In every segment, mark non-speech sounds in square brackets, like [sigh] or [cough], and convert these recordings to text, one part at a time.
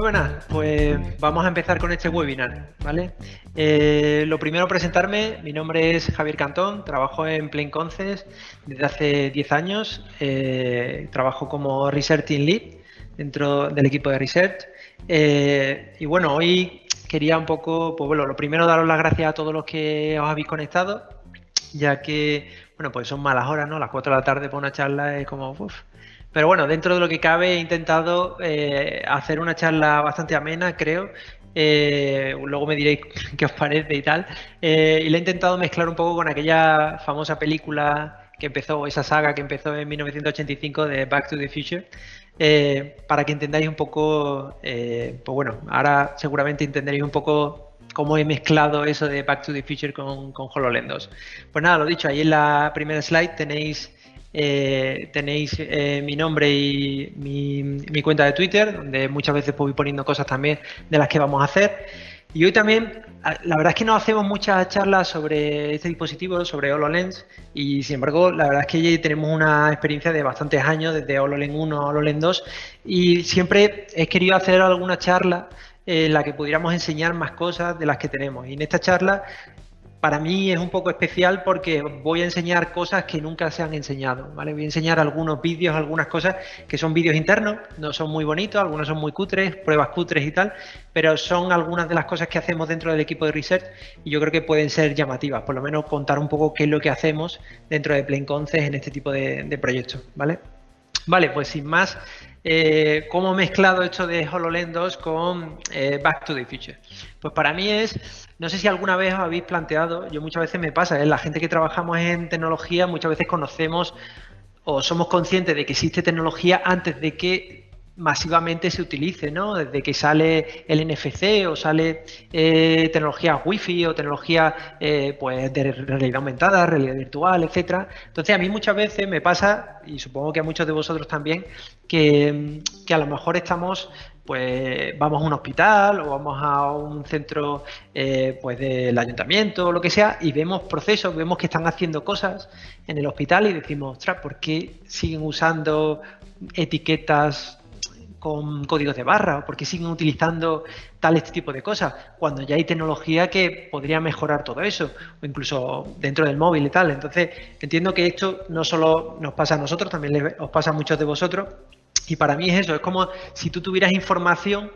Muy buenas, pues vamos a empezar con este webinar, ¿vale? Eh, lo primero presentarme, mi nombre es Javier Cantón, trabajo en Plain Conces desde hace 10 años, eh, trabajo como Research Team Lead dentro del equipo de Research eh, y bueno, hoy quería un poco, pues bueno, lo primero daros las gracias a todos los que os habéis conectado, ya que, bueno, pues son malas horas, ¿no? Las 4 de la tarde para una charla es como, uff, pero bueno, dentro de lo que cabe he intentado eh, hacer una charla bastante amena, creo. Eh, luego me diréis [laughs] qué os parece y tal. Eh, y le he intentado mezclar un poco con aquella famosa película que empezó, esa saga que empezó en 1985 de Back to the Future. para que entendáis un poco, pues bueno, ahora seguramente entenderéis un poco cómo he mezclado eso de Back to the Future con, con HoloLens 2. Pues nada, lo dicho, ahí en la primera slide tenéis eh, tenéis eh, mi nombre y mi, cuenta de Twitter, donde muchas veces voy poniendo cosas también de las que vamos a hacer. Y hoy también, la verdad es que no hacemos muchas charlas sobre este dispositivo, sobre HoloLens, y sin embargo, la verdad es que tenemos una experiencia de bastantes años, desde HoloLens 1 a HoloLens 2, y siempre he querido hacer alguna charla en la que pudiéramos enseñar más cosas de las que tenemos. Y en esta charla para mí es un poco especial porque voy a enseñar cosas que nunca se han enseñado, ¿vale? Voy a enseñar algunos vídeos, algunas cosas que son vídeos internos, no son muy bonitos, algunos son muy cutres, pruebas cutres y tal, pero son algunas de las cosas que hacemos dentro del equipo de research y yo creo que pueden ser llamativas, por lo menos contar un poco qué es lo que hacemos dentro de Plain Conces en este tipo de, de proyectos, ¿vale? Vale, pues sin más, eh, ¿cómo he mezclado esto de HoloLens 2 con eh, Back to the Future? Pues para mí es, no sé si alguna vez os habéis planteado, yo muchas veces me pasa, ¿eh? la gente que trabajamos en tecnología muchas veces conocemos o somos conscientes de que existe tecnología antes de que masivamente se utilice, ¿no? Desde que sale el NFC o sale eh, tecnología Wi-Fi o tecnología eh, pues de realidad aumentada, realidad virtual, etcétera. Entonces a mí muchas veces me pasa, y supongo que a muchos de vosotros también, que, a lo mejor estamos pues vamos a un hospital o vamos a un centro eh, pues del ayuntamiento o lo que sea y vemos procesos, vemos que están haciendo cosas en el hospital y decimos, ostras, ¿por qué siguen usando etiquetas con códigos de barra o porque siguen utilizando tal este tipo de cosas, cuando ya hay tecnología que podría mejorar todo eso, o incluso dentro del móvil y tal. Entonces, entiendo que esto no solo nos pasa a nosotros, también os pasa a muchos de vosotros, y para mí es eso, es como si tú tuvieras información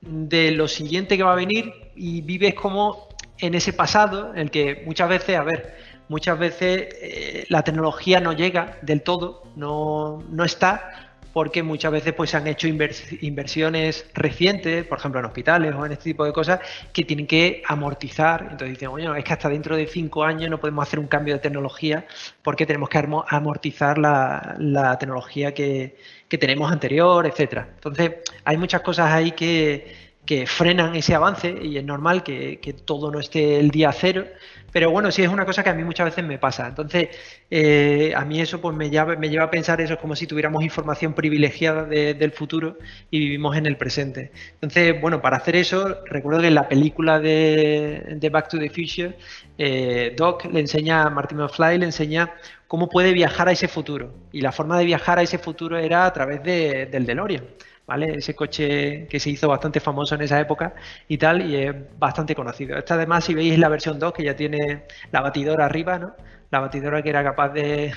de lo siguiente que va a venir y vives como en ese pasado, en el que muchas veces, a ver, muchas veces eh, la tecnología no llega del todo, no, no está, porque muchas veces pues, se han hecho inversiones recientes, por ejemplo en hospitales o en este tipo de cosas, que tienen que amortizar. Entonces dicen, bueno, es que hasta dentro de cinco años no podemos hacer un cambio de tecnología porque tenemos que amortizar la, tecnología que, tenemos anterior, etcétera. Entonces hay muchas cosas ahí que, frenan ese avance y es normal que, que todo no esté el día cero, pero bueno, sí es una cosa que a mí muchas veces me pasa. Entonces, eh, a mí eso pues me lleva, me lleva a pensar eso, es como si tuviéramos información privilegiada del futuro y vivimos en el presente. Entonces, bueno, para hacer eso, recuerdo que en la película de, Back to the Future, eh, Doc le enseña, a Martin McFly le enseña cómo puede viajar a ese futuro. Y la forma de viajar a ese futuro era a través del DeLorean. ¿vale? Ese coche que se hizo bastante famoso en esa época y tal, y es bastante conocido. Esta además, si veis la versión 2, que ya tiene la batidora arriba, ¿no? La batidora que era capaz de,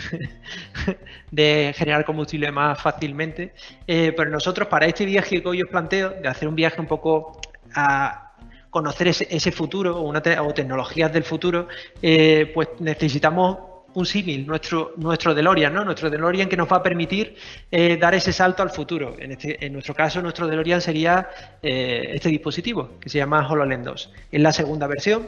[laughs] de generar combustible más fácilmente. Eh, pero nosotros, para este viaje que hoy os planteo, de hacer un viaje un poco a conocer ese, futuro o, una tecnologías del futuro, eh, pues necesitamos un símil, nuestro, nuestro DeLorean, ¿no? Nuestro DeLorean que nos va a permitir eh, dar ese salto al futuro. En, este, en nuestro caso, nuestro DeLorean sería eh, este dispositivo, que se llama HoloLens 2. Es la segunda versión,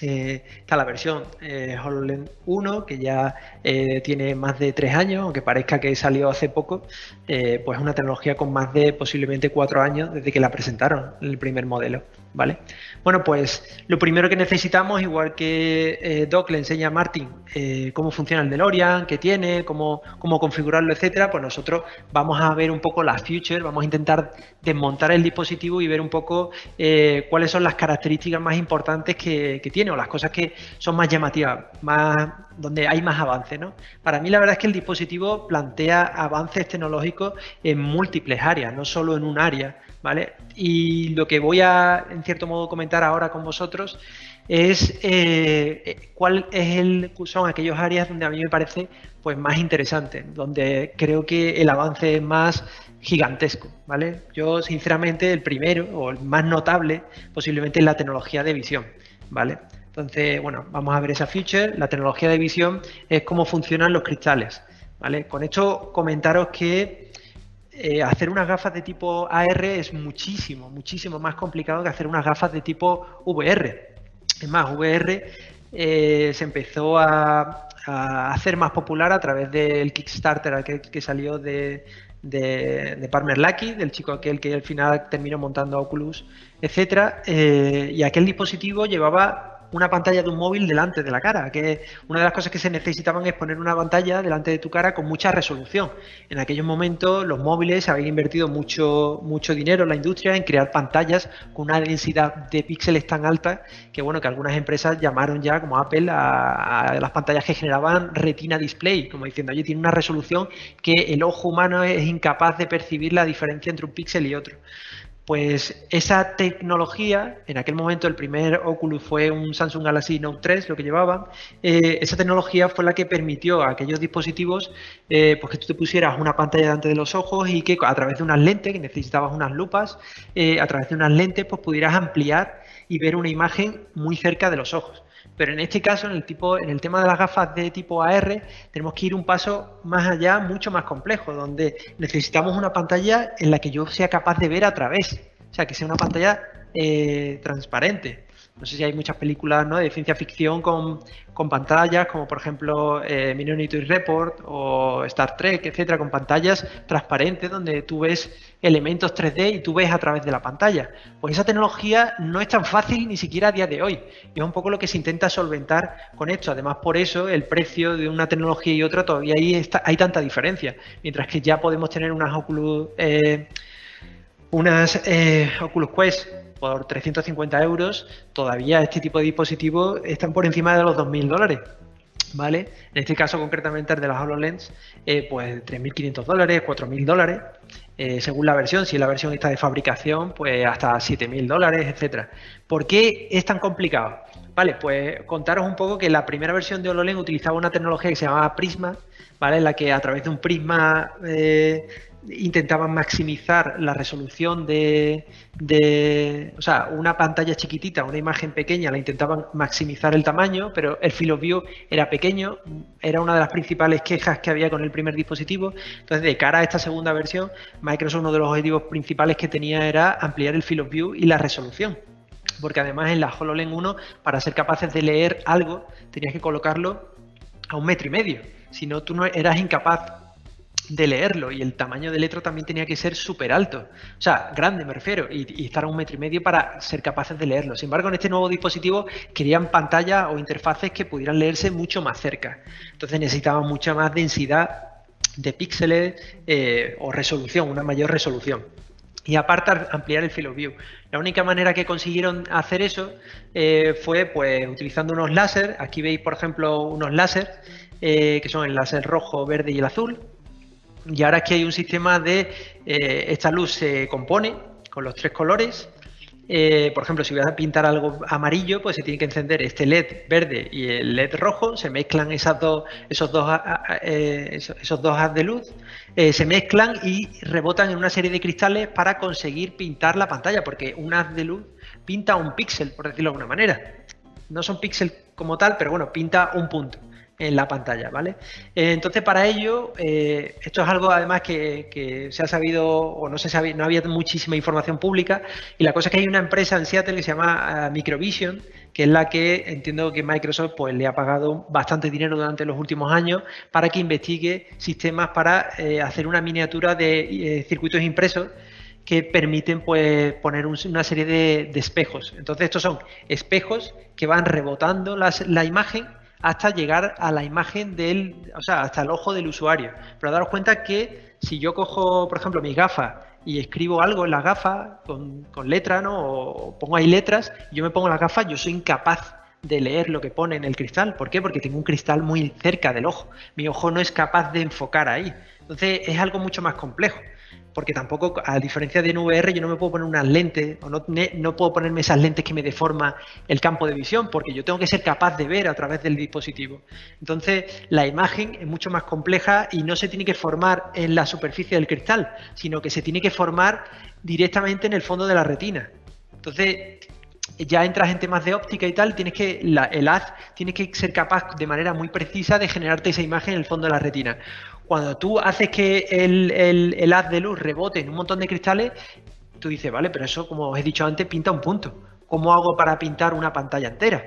eh, está la versión eh, HoloLens 1, que ya eh, tiene más de tres años, aunque parezca que salió hace poco, pues es una tecnología con más de posiblemente cuatro años desde que la presentaron, el primer modelo. ¿Vale? Bueno, pues lo primero que necesitamos, igual que Doc le enseña a Martin cómo funciona el DeLorean, qué tiene, cómo, cómo configurarlo, etcétera, pues nosotros vamos a ver un poco la future, vamos a intentar desmontar el dispositivo y ver un poco cuáles son las características más importantes que, que tiene o las cosas que son más llamativas, más, donde hay más avance. ¿no? Para mí la verdad es que el dispositivo plantea avances tecnológicos en múltiples áreas, no solo en un área. ¿vale? Y lo que voy a, en cierto modo, comentar ahora con vosotros es eh, cuál es el, son aquellos áreas donde a mí me parece pues, más interesante, donde creo que el avance es más gigantesco, ¿vale? Yo, sinceramente, el primero o el más notable posiblemente es la tecnología de visión, ¿vale? Entonces, bueno, vamos a ver esa feature. La tecnología de visión es cómo funcionan los cristales, ¿vale? Con esto comentaros que eh, hacer unas gafas de tipo AR es muchísimo, muchísimo más complicado que hacer unas gafas de tipo VR. Es más, VR eh, se empezó a, hacer más popular a través del Kickstarter que salió de, de, Palmer Lucky, del chico aquel que al final terminó montando Oculus, etcétera, eh, y aquel dispositivo llevaba una pantalla de un móvil delante de la cara, que una de las cosas que se necesitaban es poner una pantalla delante de tu cara con mucha resolución. En aquellos momentos los móviles habían invertido mucho, mucho dinero en la industria en crear pantallas con una densidad de píxeles tan alta que bueno, que algunas empresas llamaron ya como Apple a, las pantallas que generaban retina display, como diciendo, oye, tiene una resolución que el ojo humano es incapaz de percibir la diferencia entre un píxel y otro. Pues esa tecnología, en aquel momento el primer Oculus fue un Samsung Galaxy Note 3, lo que llevaban, eh, esa tecnología fue la que permitió a aquellos dispositivos eh, pues que tú te pusieras una pantalla delante de los ojos y que a través de unas lentes, que necesitabas unas lupas, eh, a través de unas lentes pues pudieras ampliar y ver una imagen muy cerca de los ojos. Pero en este caso, en el, tipo, en el tema de las gafas de tipo AR, tenemos que ir un paso más allá, mucho más complejo, donde necesitamos una pantalla en la que yo sea capaz de ver a través. O sea, que sea una pantalla eh, transparente. No sé si hay muchas películas de ciencia ficción con, pantallas, como por ejemplo eh, Minority Report o Star Trek, etcétera, con pantallas transparentes donde tú ves elementos 3D y tú ves a través de la pantalla. Pues esa tecnología no es tan fácil ni siquiera a día de hoy. Y es un poco lo que se intenta solventar con esto. Además, por eso el precio de una tecnología y otra todavía ahí está, hay tanta diferencia. Mientras que ya podemos tener unas Oculus, eh, unas eh, Oculus Quest por 350 euros, todavía este tipo de dispositivos están por encima de los 2.000 dólares. ¿Vale? En este caso concretamente el de las HoloLens, eh, pues 3.500 dólares, 4.000 dólares, eh, según la versión, si la versión está de fabricación, pues hasta 7.000 dólares, etcétera. ¿Por qué es tan complicado? Vale, pues contaros un poco que la primera versión de HoloLens utilizaba una tecnología que se llamaba Prisma, ¿vale? En la que a través de un prisma eh, intentaban maximizar la resolución de, o sea, una pantalla chiquitita, una imagen pequeña, la intentaban maximizar el tamaño, pero el field of view era pequeño, era una de las principales quejas que había con el primer dispositivo. Entonces, de cara a esta segunda versión, Microsoft uno de los objetivos principales que tenía era ampliar el field of view y la resolución. Porque además en la HoloLens 1, para ser capaces de leer algo, tenías que colocarlo a un metro y medio. Si no, tú no eras incapaz de leerlo y el tamaño de letra también tenía que ser súper alto, o sea, grande me refiero, y, estar a un metro y medio para ser capaces de leerlo. Sin embargo, en este nuevo dispositivo querían pantallas o interfaces que pudieran leerse mucho más cerca. Entonces necesitaban mucha más densidad de píxeles eh, o resolución, una mayor resolución. Y aparte ampliar el field of view. La única manera que consiguieron hacer eso eh, fue pues utilizando unos láser. Aquí veis, por ejemplo, unos láser eh, que son el láser rojo, verde y el azul y ahora aquí hay un sistema de, eh, esta luz se compone con los tres colores. Eh, por ejemplo, si voy a pintar algo amarillo, pues se tiene que encender este LED verde y el LED rojo, se mezclan esas dos, esos, dos, eh, esos, dos haz de luz, se mezclan y rebotan en una serie de cristales para conseguir pintar la pantalla, porque un haz de luz pinta un píxel, por decirlo de alguna manera. No son píxeles como tal, pero bueno, pinta un punto en la pantalla, ¿vale? Eh, entonces, para ello, eh, esto es algo además que, se ha sabido o no se sabía, no había muchísima información pública y la cosa es que hay una empresa en Seattle que se llama eh, Microvision, que es la que entiendo que Microsoft pues, le ha pagado bastante dinero durante los últimos años para que investigue sistemas para hacer una miniatura de circuitos impresos que permiten pues, poner una serie de, espejos. Entonces, estos son espejos que van rebotando la imagen hasta llegar a la imagen del, o sea, hasta el ojo del usuario. Pero daros cuenta que si yo cojo, por ejemplo, mis gafas y escribo algo en las gafas con, con letra, ¿no? O pongo ahí letras, yo me pongo las gafas, yo soy incapaz de leer lo que pone en el cristal. ¿Por qué? Porque tengo un cristal muy cerca del ojo. Mi ojo no es capaz de enfocar ahí. Entonces es algo mucho más complejo porque tampoco, a diferencia de en VR, yo no me puedo poner unas lentes o no, no puedo ponerme esas lentes que me deforman el campo de visión, porque yo tengo que ser capaz de ver a través del dispositivo. Entonces, la imagen es mucho más compleja y no se tiene que formar en la superficie del cristal, sino que se tiene que formar directamente en el fondo de la retina. Entonces, ya entras en temas de óptica y tal, tienes que, el haz tiene que ser capaz de manera muy precisa de generarte esa imagen en el fondo de la retina. Cuando tú haces que el, haz de luz rebote en un montón de cristales, tú dices, vale, pero eso, como os he dicho antes, pinta un punto. ¿Cómo hago para pintar una pantalla entera?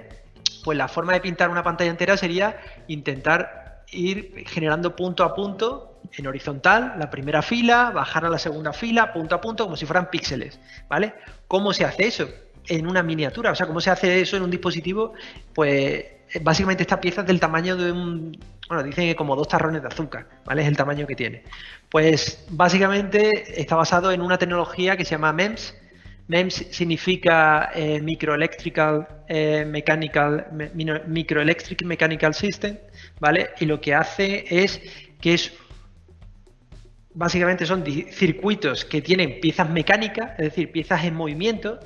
Pues la forma de pintar una pantalla entera sería intentar ir generando punto a punto en horizontal, la primera fila, bajar a la segunda fila, punto a punto, como si fueran píxeles, ¿vale? ¿Cómo se hace eso? En una miniatura, o sea, ¿cómo se hace eso en un dispositivo? Pues básicamente esta pieza es del tamaño de un, bueno, dicen que como dos tarrones de azúcar, ¿vale? Es el tamaño que tiene. Pues básicamente está basado en una tecnología que se llama MEMS. MEMS significa eh, Microelectrical eh, Mechanical Microelectric Mechanical System, ¿vale? Y lo que hace es que es básicamente son circuitos que tienen piezas mecánicas, es decir, piezas en movimiento,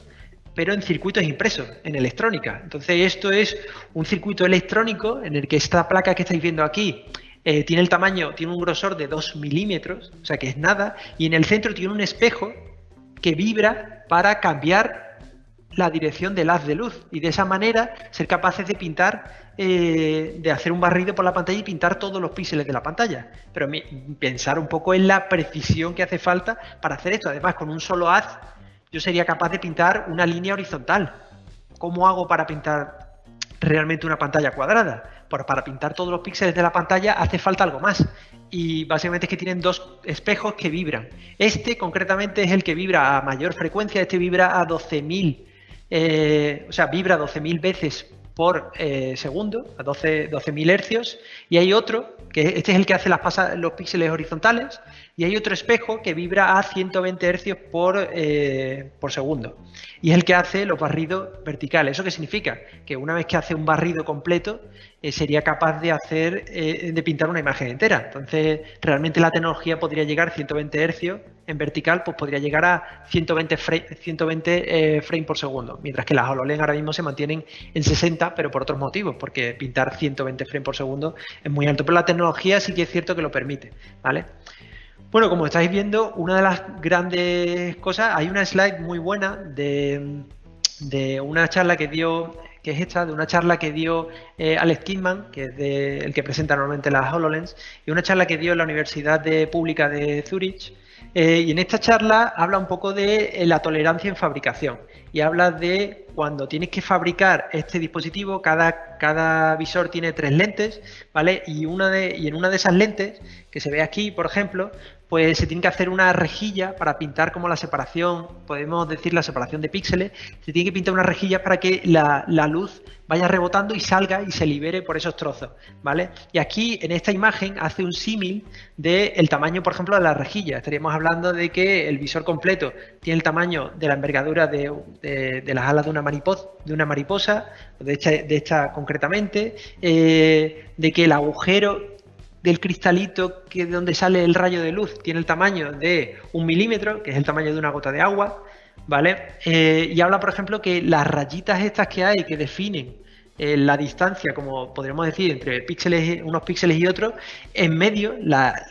pero en circuitos impresos, en electrónica. Entonces esto es un circuito electrónico en el que esta placa que estáis viendo aquí eh, tiene el tamaño, tiene un grosor de 2 milímetros, o sea que es nada, y en el centro tiene un espejo que vibra para cambiar la dirección del haz de luz y de esa manera ser capaces de pintar, eh, de hacer un barrido por la pantalla y pintar todos los píxeles de la pantalla. Pero pensar un poco en la precisión que hace falta para hacer esto. Además, con un solo haz yo sería capaz de pintar una línea horizontal. ¿Cómo hago para pintar realmente una pantalla cuadrada? Pues para pintar todos los píxeles de la pantalla hace falta algo más. Y básicamente es que tienen dos espejos que vibran. Este concretamente es el que vibra a mayor frecuencia, este vibra a 12.000, eh, o sea, vibra 12.000 veces por eh, segundo, a 12.000 12 hercios, y hay otro, que este es el que hace las los píxeles horizontales, y hay otro espejo que vibra a 120 hercios por, eh, por segundo, y es el que hace los barridos verticales. ¿Eso qué significa? Que una vez que hace un barrido completo, eh, sería capaz de hacer, de pintar una imagen entera. Entonces, realmente la tecnología podría llegar a 120 hercios en vertical pues podría llegar a 120, frame, frames por segundo, mientras que las HoloLens ahora mismo se mantienen en 60, pero por otros motivos, porque pintar 120 frames por segundo es muy alto, tecnología sí que es cierto que lo permite, ¿vale? Bueno, como estáis viendo, una de las grandes cosas, hay una slide muy buena de, una charla que dio que es esta, de una charla que dio eh, Alex Kidman, que es el que presenta normalmente las HoloLens, y una charla que dio la Universidad Pública de Zurich, eh, y en esta charla habla un poco de eh, la tolerancia en fabricación y habla de cuando tienes que fabricar este dispositivo, cada, cada visor tiene tres lentes, ¿vale? Y, una de, y en una de esas lentes, que se ve aquí, por ejemplo, pues se tiene que hacer una rejilla para pintar como la separación, podemos decir la separación de píxeles, se tiene que pintar una rejilla para que la, luz vaya rebotando y salga y se libere por esos trozos, ¿vale? Y aquí en esta imagen hace un símil del tamaño, por ejemplo, de la rejilla. Estaríamos hablando de que el visor completo tiene el tamaño de la envergadura de, las alas de una mariposa, de una mariposa, de esta, de esta concretamente, eh, de que el agujero del cristalito que de donde sale el rayo de luz tiene el tamaño de un milímetro, que es el tamaño de una gota de agua, ¿vale? Eh, y habla, por ejemplo, que las rayitas estas que hay que definen eh, la distancia, como podríamos decir, entre píxeles, unos píxeles y otros, en medio,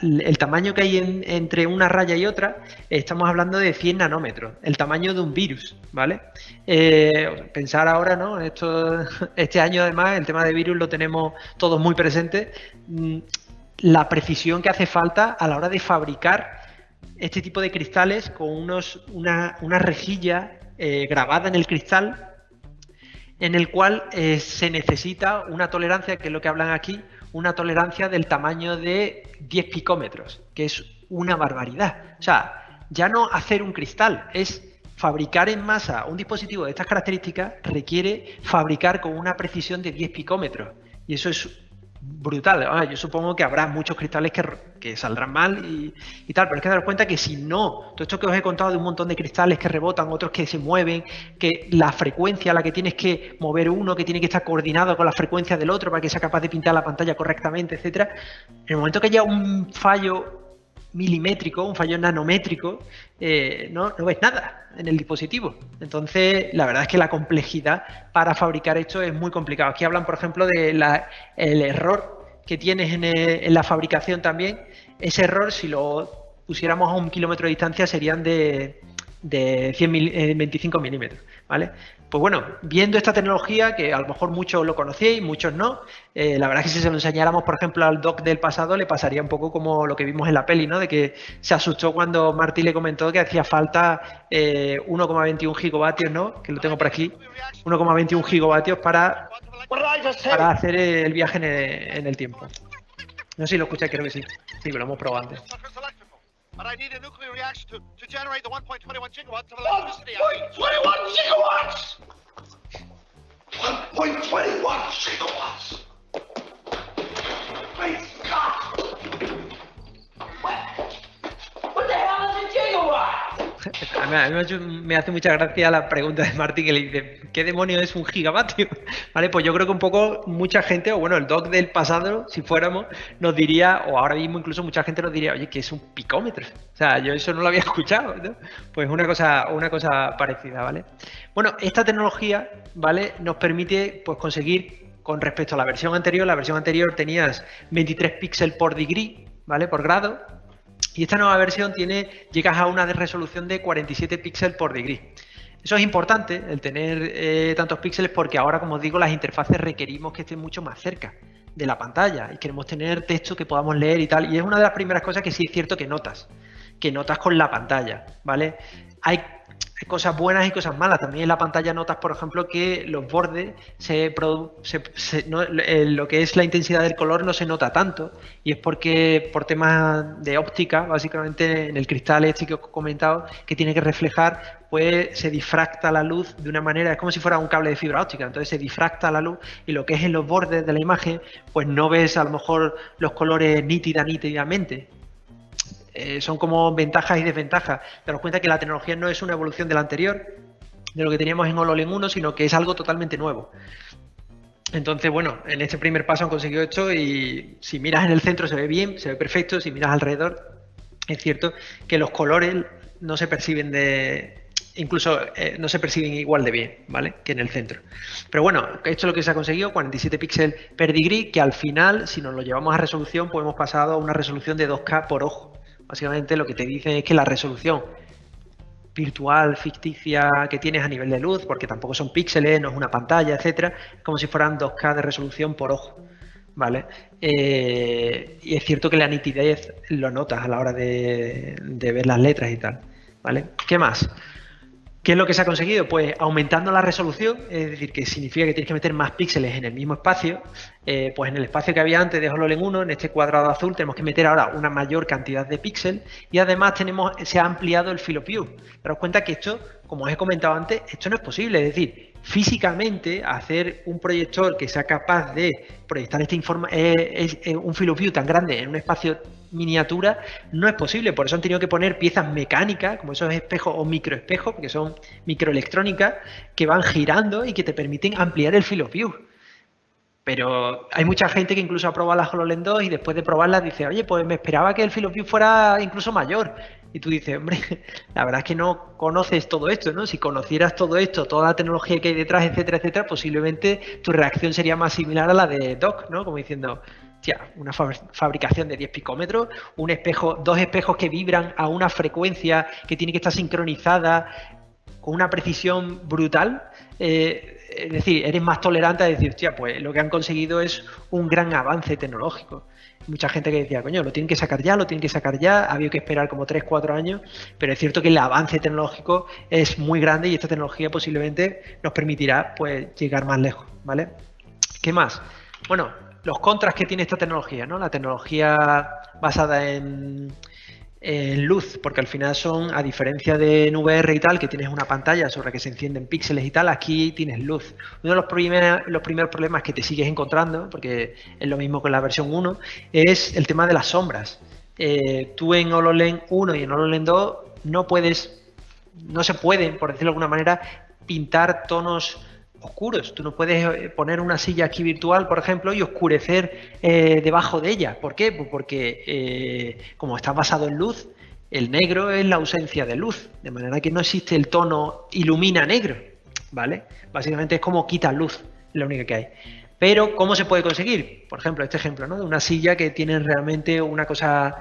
el tamaño que hay entre una raya y otra, estamos hablando de 100 nanómetros, el tamaño de un virus, ¿vale? Eh, pensar ahora, ¿no? Esto, [laughs] este año además, el tema de virus lo tenemos todos muy presente. La precisión que hace falta a la hora de fabricar este tipo de cristales con unos, una, rejilla eh, grabada en el cristal en el cual eh, se necesita una tolerancia, que es lo que hablan aquí, una tolerancia del tamaño de 10 picómetros, que es una barbaridad. O sea, ya no hacer un cristal, es fabricar en masa un dispositivo de estas características requiere fabricar con una precisión de 10 picómetros. Y eso es brutal. Ah, yo supongo que habrá muchos cristales que, saldrán mal y, tal, pero es que daros cuenta que si no, todo esto que os he contado de un montón de cristales que rebotan, otros que se mueven, que la frecuencia a la que tienes que mover uno, que tiene que estar coordinado con la frecuencia del otro para que sea capaz de pintar la pantalla correctamente, etcétera, en el momento que haya un fallo milimétrico, un fallo nanométrico, eh, no, no, ves nada en el dispositivo. Entonces, la verdad es que la complejidad para fabricar esto es muy complicado. Aquí hablan, por ejemplo, del error que tienes en, la fabricación también. Ese error, si lo pusiéramos a un kilómetro de distancia, serían de, de 100 25 milímetros. ¿vale? Pues bueno, viendo esta tecnología, que a lo mejor muchos lo conocíais, muchos no, eh, la verdad es que si se lo enseñáramos, por ejemplo, al doc del pasado, le pasaría un poco como lo que vimos en la peli, ¿no? De que se asustó cuando Martí le comentó que hacía falta 1,21 eh, gigavatios, ¿no? Que lo tengo por aquí, 1,21 gigavatios para, para hacer el viaje en el, tiempo. No sé si lo escucháis, creo que sí. Sí, lo hemos probado antes. But I need a nuclear reaction to, to generate the 1.21 gigawatts of electricity. 1.21 gigawatts! 1.21 gigawatts! Great Scott! What, what the hell is a gigawatt? [laughs] A mí, me hace mucha gracia la pregunta de Martín que le dice, ¿qué demonio es un gigavatio? [laughs] Vale, pues yo creo que un poco mucha gente, o bueno, el doc del pasado, si fuéramos, nos diría, o ahora mismo incluso mucha gente nos diría, oye, ¿qué es un picómetro? O sea, yo eso no lo había [laughs] escuchado, ¿no? Pues una cosa, una cosa parecida, ¿vale? Bueno, esta tecnología, ¿vale? Nos permite pues conseguir, con respecto a la versión anterior, la versión anterior tenías 23 píxeles por degree, ¿vale? Por grado, y esta nueva versión tiene, llegas a una resolución de 47 píxeles por degree. Eso es importante, el tener eh, tantos píxeles, porque ahora, como os digo, las interfaces requerimos que estén mucho más cerca de la pantalla y queremos tener texto que podamos leer y tal. Y es una de las primeras cosas que sí es cierto que notas, que notas con la pantalla, ¿vale? Hay cosas buenas y cosas malas. También en la pantalla notas, por ejemplo, que los bordes, se, eh, lo que es la intensidad del color no se nota tanto. Y es porque por temas de óptica, básicamente en el cristal este que he comentado, que tiene que reflejar, pues se difracta la luz de una manera, es como si fuera un cable de fibra óptica. Entonces se difracta la luz y lo que es en los bordes de la imagen, pues no ves a lo mejor los colores nítida, nítidamente. Eh, son como ventajas y desventajas. Daros cuenta que la tecnología no es una evolución de la anterior, de lo que teníamos en HoloLens 1, sino que es algo totalmente nuevo. Entonces, bueno, en este primer paso han conseguido esto y si miras en el centro se ve bien, se ve perfecto, si miras alrededor, es cierto que los colores no se perciben de... Incluso eh, no se perciben igual de bien, ¿vale? Que en el centro. Pero bueno, esto es lo que se ha conseguido, 47 píxeles per degree, que al final, si nos lo llevamos a resolución, hemos pasado a una resolución de 2K por ojo. Básicamente lo que te dice es que la resolución virtual, ficticia que tienes a nivel de luz, porque tampoco son píxeles, no es una pantalla, etcétera, como si fueran 2K de resolución por ojo. ¿Vale? Eh, y es cierto que la nitidez lo notas a la hora de, de ver las letras y tal. ¿Vale? ¿Qué más? ¿Qué es lo que se ha conseguido? Pues aumentando la resolución, es decir, que significa que tienes que meter más píxeles en el mismo espacio, eh, pues en el espacio que había antes de HoloLens 1, en este cuadrado azul, tenemos que meter ahora una mayor cantidad de píxeles y además se ha ampliado el field of view. Daros cuenta que esto, como os he comentado antes, esto no es posible, es decir, físicamente hacer un proyector que sea capaz de proyectar este informa eh, un field of view tan grande en un espacio miniatura no es posible. Por eso han tenido que poner piezas mecánicas, como esos espejos o microespejos, que son microelectrónicas, que van girando y que te permiten ampliar el field view. Pero hay mucha gente que incluso ha probado la HoloLens 2 y después de probarla dice, oye, pues me esperaba que el field view fuera incluso mayor. Y tú dices, hombre, [laughs] la verdad es que no conoces todo esto, ¿no? Si conocieras todo esto, toda la tecnología que hay detrás, etcétera, etcétera, posiblemente tu reacción sería más similar a la de Doc, ¿no? Como diciendo, una fabricación de 10 picómetros, un espejo, dos espejos que vibran a una frecuencia que tiene que estar sincronizada con una precisión brutal. Eh, es decir, eres más tolerante a decir, hostia, pues lo que han conseguido es un gran avance tecnológico. Mucha gente que decía, coño, lo tienen que sacar ya, lo tienen que sacar ya, había que esperar como 3, 4 años, pero es cierto que el avance tecnológico es muy grande y esta tecnología posiblemente nos permitirá pues llegar más lejos, ¿vale? ¿Qué más? Bueno, los contras que tiene esta tecnología, ¿no? La tecnología basada en, luz, porque al final son, a diferencia de en VR y tal, que tienes una pantalla sobre la que se encienden píxeles y tal, aquí tienes luz. Uno de los, primeros, problemas que te sigues encontrando, porque es lo mismo en la versión 1, es el tema de las sombras. Eh, tú en HoloLens 1 y en HoloLens 2 no puedes, no se pueden, por decirlo de alguna manera, pintar tonos oscuros. Tú no puedes eh, poner una silla aquí virtual, por ejemplo, y oscurecer eh, debajo de ella. ¿Por qué? Pues porque eh, como está basado en luz, el negro es la ausencia de luz, de manera que no existe el tono ilumina negro, ¿vale? Básicamente es como quita luz, es la única que hay. Pero, ¿cómo se puede conseguir? Por ejemplo, este ejemplo, ¿no? De una silla que tiene realmente una cosa,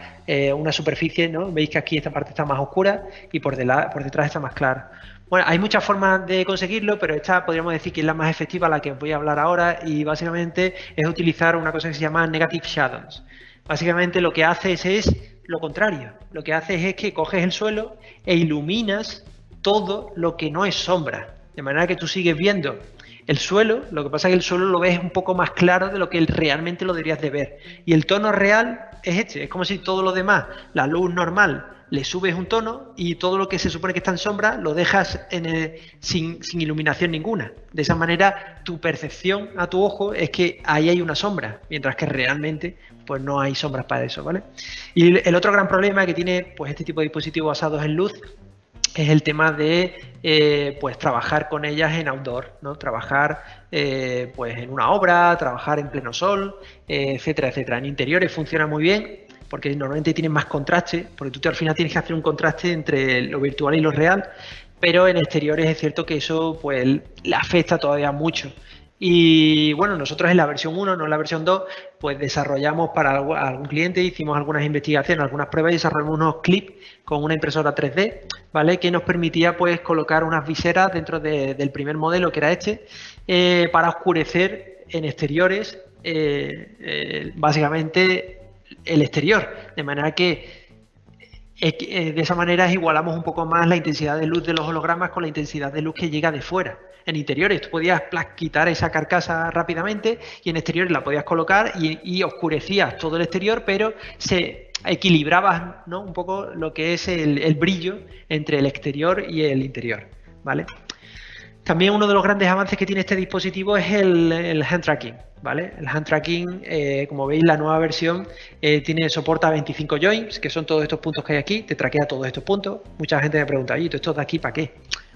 una superficie, ¿no? Veis que aquí esta parte está más oscura y por, por detrás está más clara. Bueno, hay muchas formas de conseguirlo, pero esta podríamos decir que es la más efectiva, la que os voy a hablar ahora, y básicamente es utilizar una cosa que se llama Negative Shadows. Básicamente lo que haces es lo contrario. Lo que haces es que coges el suelo e iluminas todo lo que no es sombra. De manera que tú sigues viendo el suelo, lo que pasa es que el suelo lo ves un poco más claro de lo que realmente lo deberías de ver. Y el tono real es este, es como si todo lo demás, la luz normal, le subes un tono y todo lo que se supone que está en sombra lo dejas sin, iluminación ninguna. De esa manera tu percepción a tu ojo es que ahí hay una sombra, mientras que realmente pues no hay sombras para eso, ¿vale? Y el otro gran problema que tiene pues este tipo de dispositivos basados en luz es el tema de eh, pues trabajar con ellas en outdoor, ¿no? Trabajar eh, pues en una obra, trabajar en pleno sol, eh, etcétera, etcétera. En interiores funciona muy bien, porque normalmente tienen más contraste, porque tú al final tienes que hacer un contraste entre lo virtual y lo real, pero en exteriores es cierto que eso pues le afecta todavía mucho. Y bueno, nosotros en la versión 1, no en la versión 2, pues desarrollamos para algún cliente, hicimos algunas investigaciones, algunas pruebas y desarrollamos unos clips con una impresora 3D, ¿vale? Que nos permitía pues colocar unas viseras dentro del primer modelo que era este, eh, para oscurecer en exteriores, eh, eh, básicamente el exterior, de manera que eh, de esa manera igualamos un poco más la intensidad de luz de los hologramas con la intensidad de luz que llega de fuera. En interiores tú podías quitar esa carcasa rápidamente y en exteriores la podías colocar y, oscurecías todo el exterior, pero se equilibraba ¿no? un poco lo que es el, brillo entre el exterior y el interior. ¿vale? También uno de los grandes avances que tiene este dispositivo es el hand tracking. ¿vale? El hand tracking, eh, como veis, la nueva versión eh, tiene soporta 25 joins, que son todos estos puntos que hay aquí, te traquea todos estos puntos. Mucha gente me pregunta, ¿y estos de aquí para qué?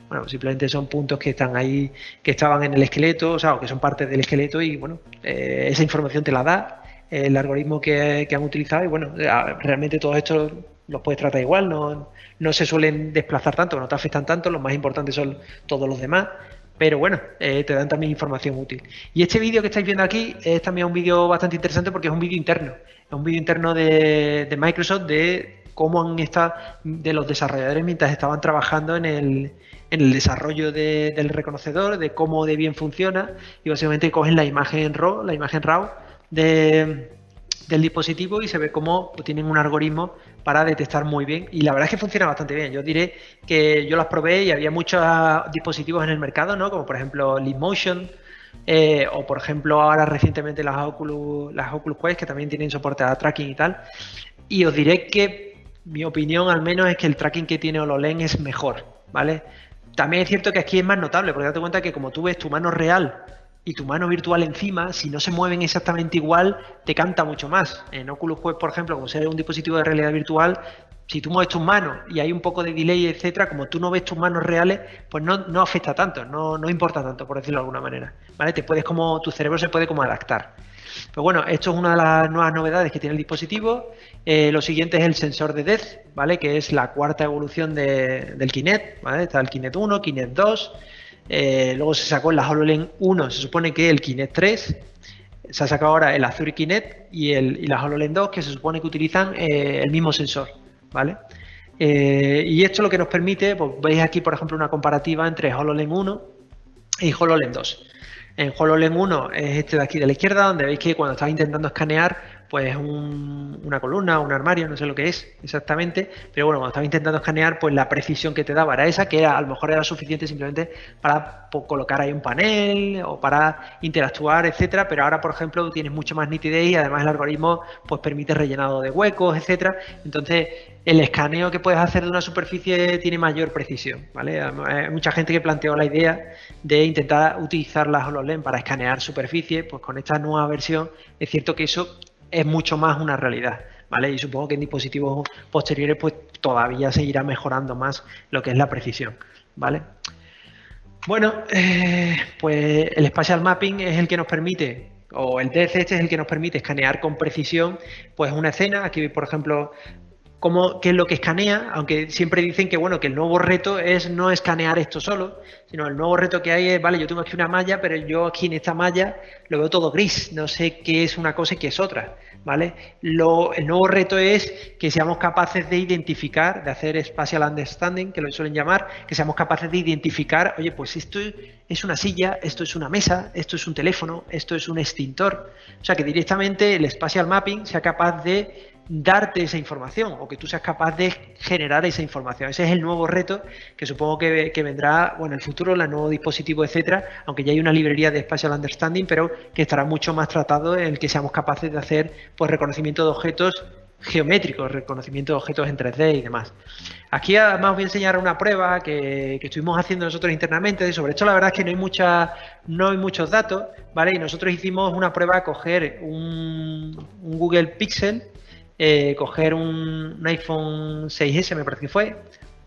Bueno, simplemente son puntos que están ahí, que estaban en el esqueleto, o sea, o que son parte del esqueleto y, bueno, eh, esa información te la da el algoritmo que, han utilizado y, bueno, realmente todos estos los puedes tratar igual, no, no se suelen desplazar tanto, no te afectan tanto, los más importantes son todos los demás, pero bueno, eh, te dan también información útil. Y este vídeo que estáis viendo aquí es también un vídeo bastante interesante porque es un vídeo interno. Es un vídeo interno de, Microsoft de cómo han estado, de los desarrolladores mientras estaban trabajando en el, desarrollo del reconocedor, de cómo de bien funciona y básicamente cogen la imagen RAW, la imagen RAW de, del dispositivo y se ve cómo tienen un algoritmo para detectar muy bien y la verdad es que funciona bastante bien. Yo diré que yo las probé y había muchos dispositivos en el mercado, ¿no? como por ejemplo Leapmotion eh, o por ejemplo ahora recientemente las Oculus, las Oculus Quest que también tienen soporte a tracking y tal. Y os diré que mi opinión al menos es que el tracking que tiene HoloLens es mejor, ¿vale? También es cierto que aquí es más notable, porque date cuenta que como tú ves tu mano real y tu mano virtual encima, si no se mueven exactamente igual, te canta mucho más. En Oculus Quest, por ejemplo, como ser un dispositivo de realidad virtual, si tú mueves tus manos y hay un poco de delay, etcétera, como tú no ves tus manos reales, pues no, no afecta tanto, no, no, importa tanto, por decirlo de alguna manera. ¿Vale? Te puedes como, tu cerebro se puede como adaptar. Pero bueno, esto es una de las nuevas novedades que tiene el dispositivo. Eh, lo siguiente es el sensor de DEZ, ¿vale? Que es la cuarta evolución del Kinect, ¿vale? Está el Kinect 1, Kinect 2. Eh, luego se sacó la HoloLens 1, se supone que el Kinect 3. Se ha sacado ahora el Azure Kinect y, el, la HoloLens 2, que se supone que utilizan eh, el mismo sensor. ¿vale? Eh, y esto lo que nos permite, pues veis aquí, por ejemplo, una comparativa entre HoloLens 1 y HoloLens 2. En HoloLens 1 es este de aquí de la izquierda, donde veis que cuando estás intentando escanear, pues una columna, un armario, no sé lo que es exactamente, pero bueno, cuando estaba intentando escanear, pues la precisión que te daba era esa, que a lo mejor era suficiente simplemente para colocar ahí un panel o para interactuar, etcétera, pero ahora, por ejemplo, tienes mucho más nitidez y además el algoritmo pues permite rellenado de huecos, etcétera. Entonces, el escaneo que puedes hacer de una superficie tiene mayor precisión, ¿vale? Hay mucha gente que planteó la idea de intentar utilizar las HoloLens para escanear superficies, pues con esta nueva versión es cierto que eso es mucho más una realidad. ¿Vale? Y supongo que en dispositivos posteriores pues todavía seguirá mejorando más lo que es la precisión, ¿vale? Bueno, eh, pues el Spatial Mapping es el que nos permite, o el DCH es el que nos permite escanear con precisión pues una escena. Aquí, por ejemplo, cómo, qué es lo que escanea, aunque siempre dicen que bueno, que el nuevo reto es no escanear esto solo, sino el nuevo reto que hay es, vale, yo tengo aquí una malla, pero yo aquí en esta malla lo veo todo gris, no sé qué es una cosa y qué es otra, ¿vale? Lo, el nuevo reto es que seamos capaces de identificar, de hacer spatial understanding, que lo suelen llamar, que seamos capaces de identificar, oye, pues esto es una silla, esto es una mesa, esto es un teléfono, esto es un extintor, o sea, que directamente el spatial mapping sea capaz de darte esa información o que tú seas capaz de generar esa información. Ese es el nuevo reto que supongo que, vendrá bueno, en el futuro, el nuevo dispositivo, etcétera, aunque ya hay una librería de Spatial Understanding, pero que estará mucho más tratado en el que seamos capaces de hacer pues, reconocimiento de objetos geométricos, reconocimiento de objetos en 3D y demás. Aquí además voy a enseñar una prueba que, estuvimos haciendo nosotros internamente, sobre esto la verdad es que no hay no hay muchos datos, ¿vale? Y nosotros hicimos una prueba a coger un Google Pixel eh, coger un, iPhone 6S, me parece que fue.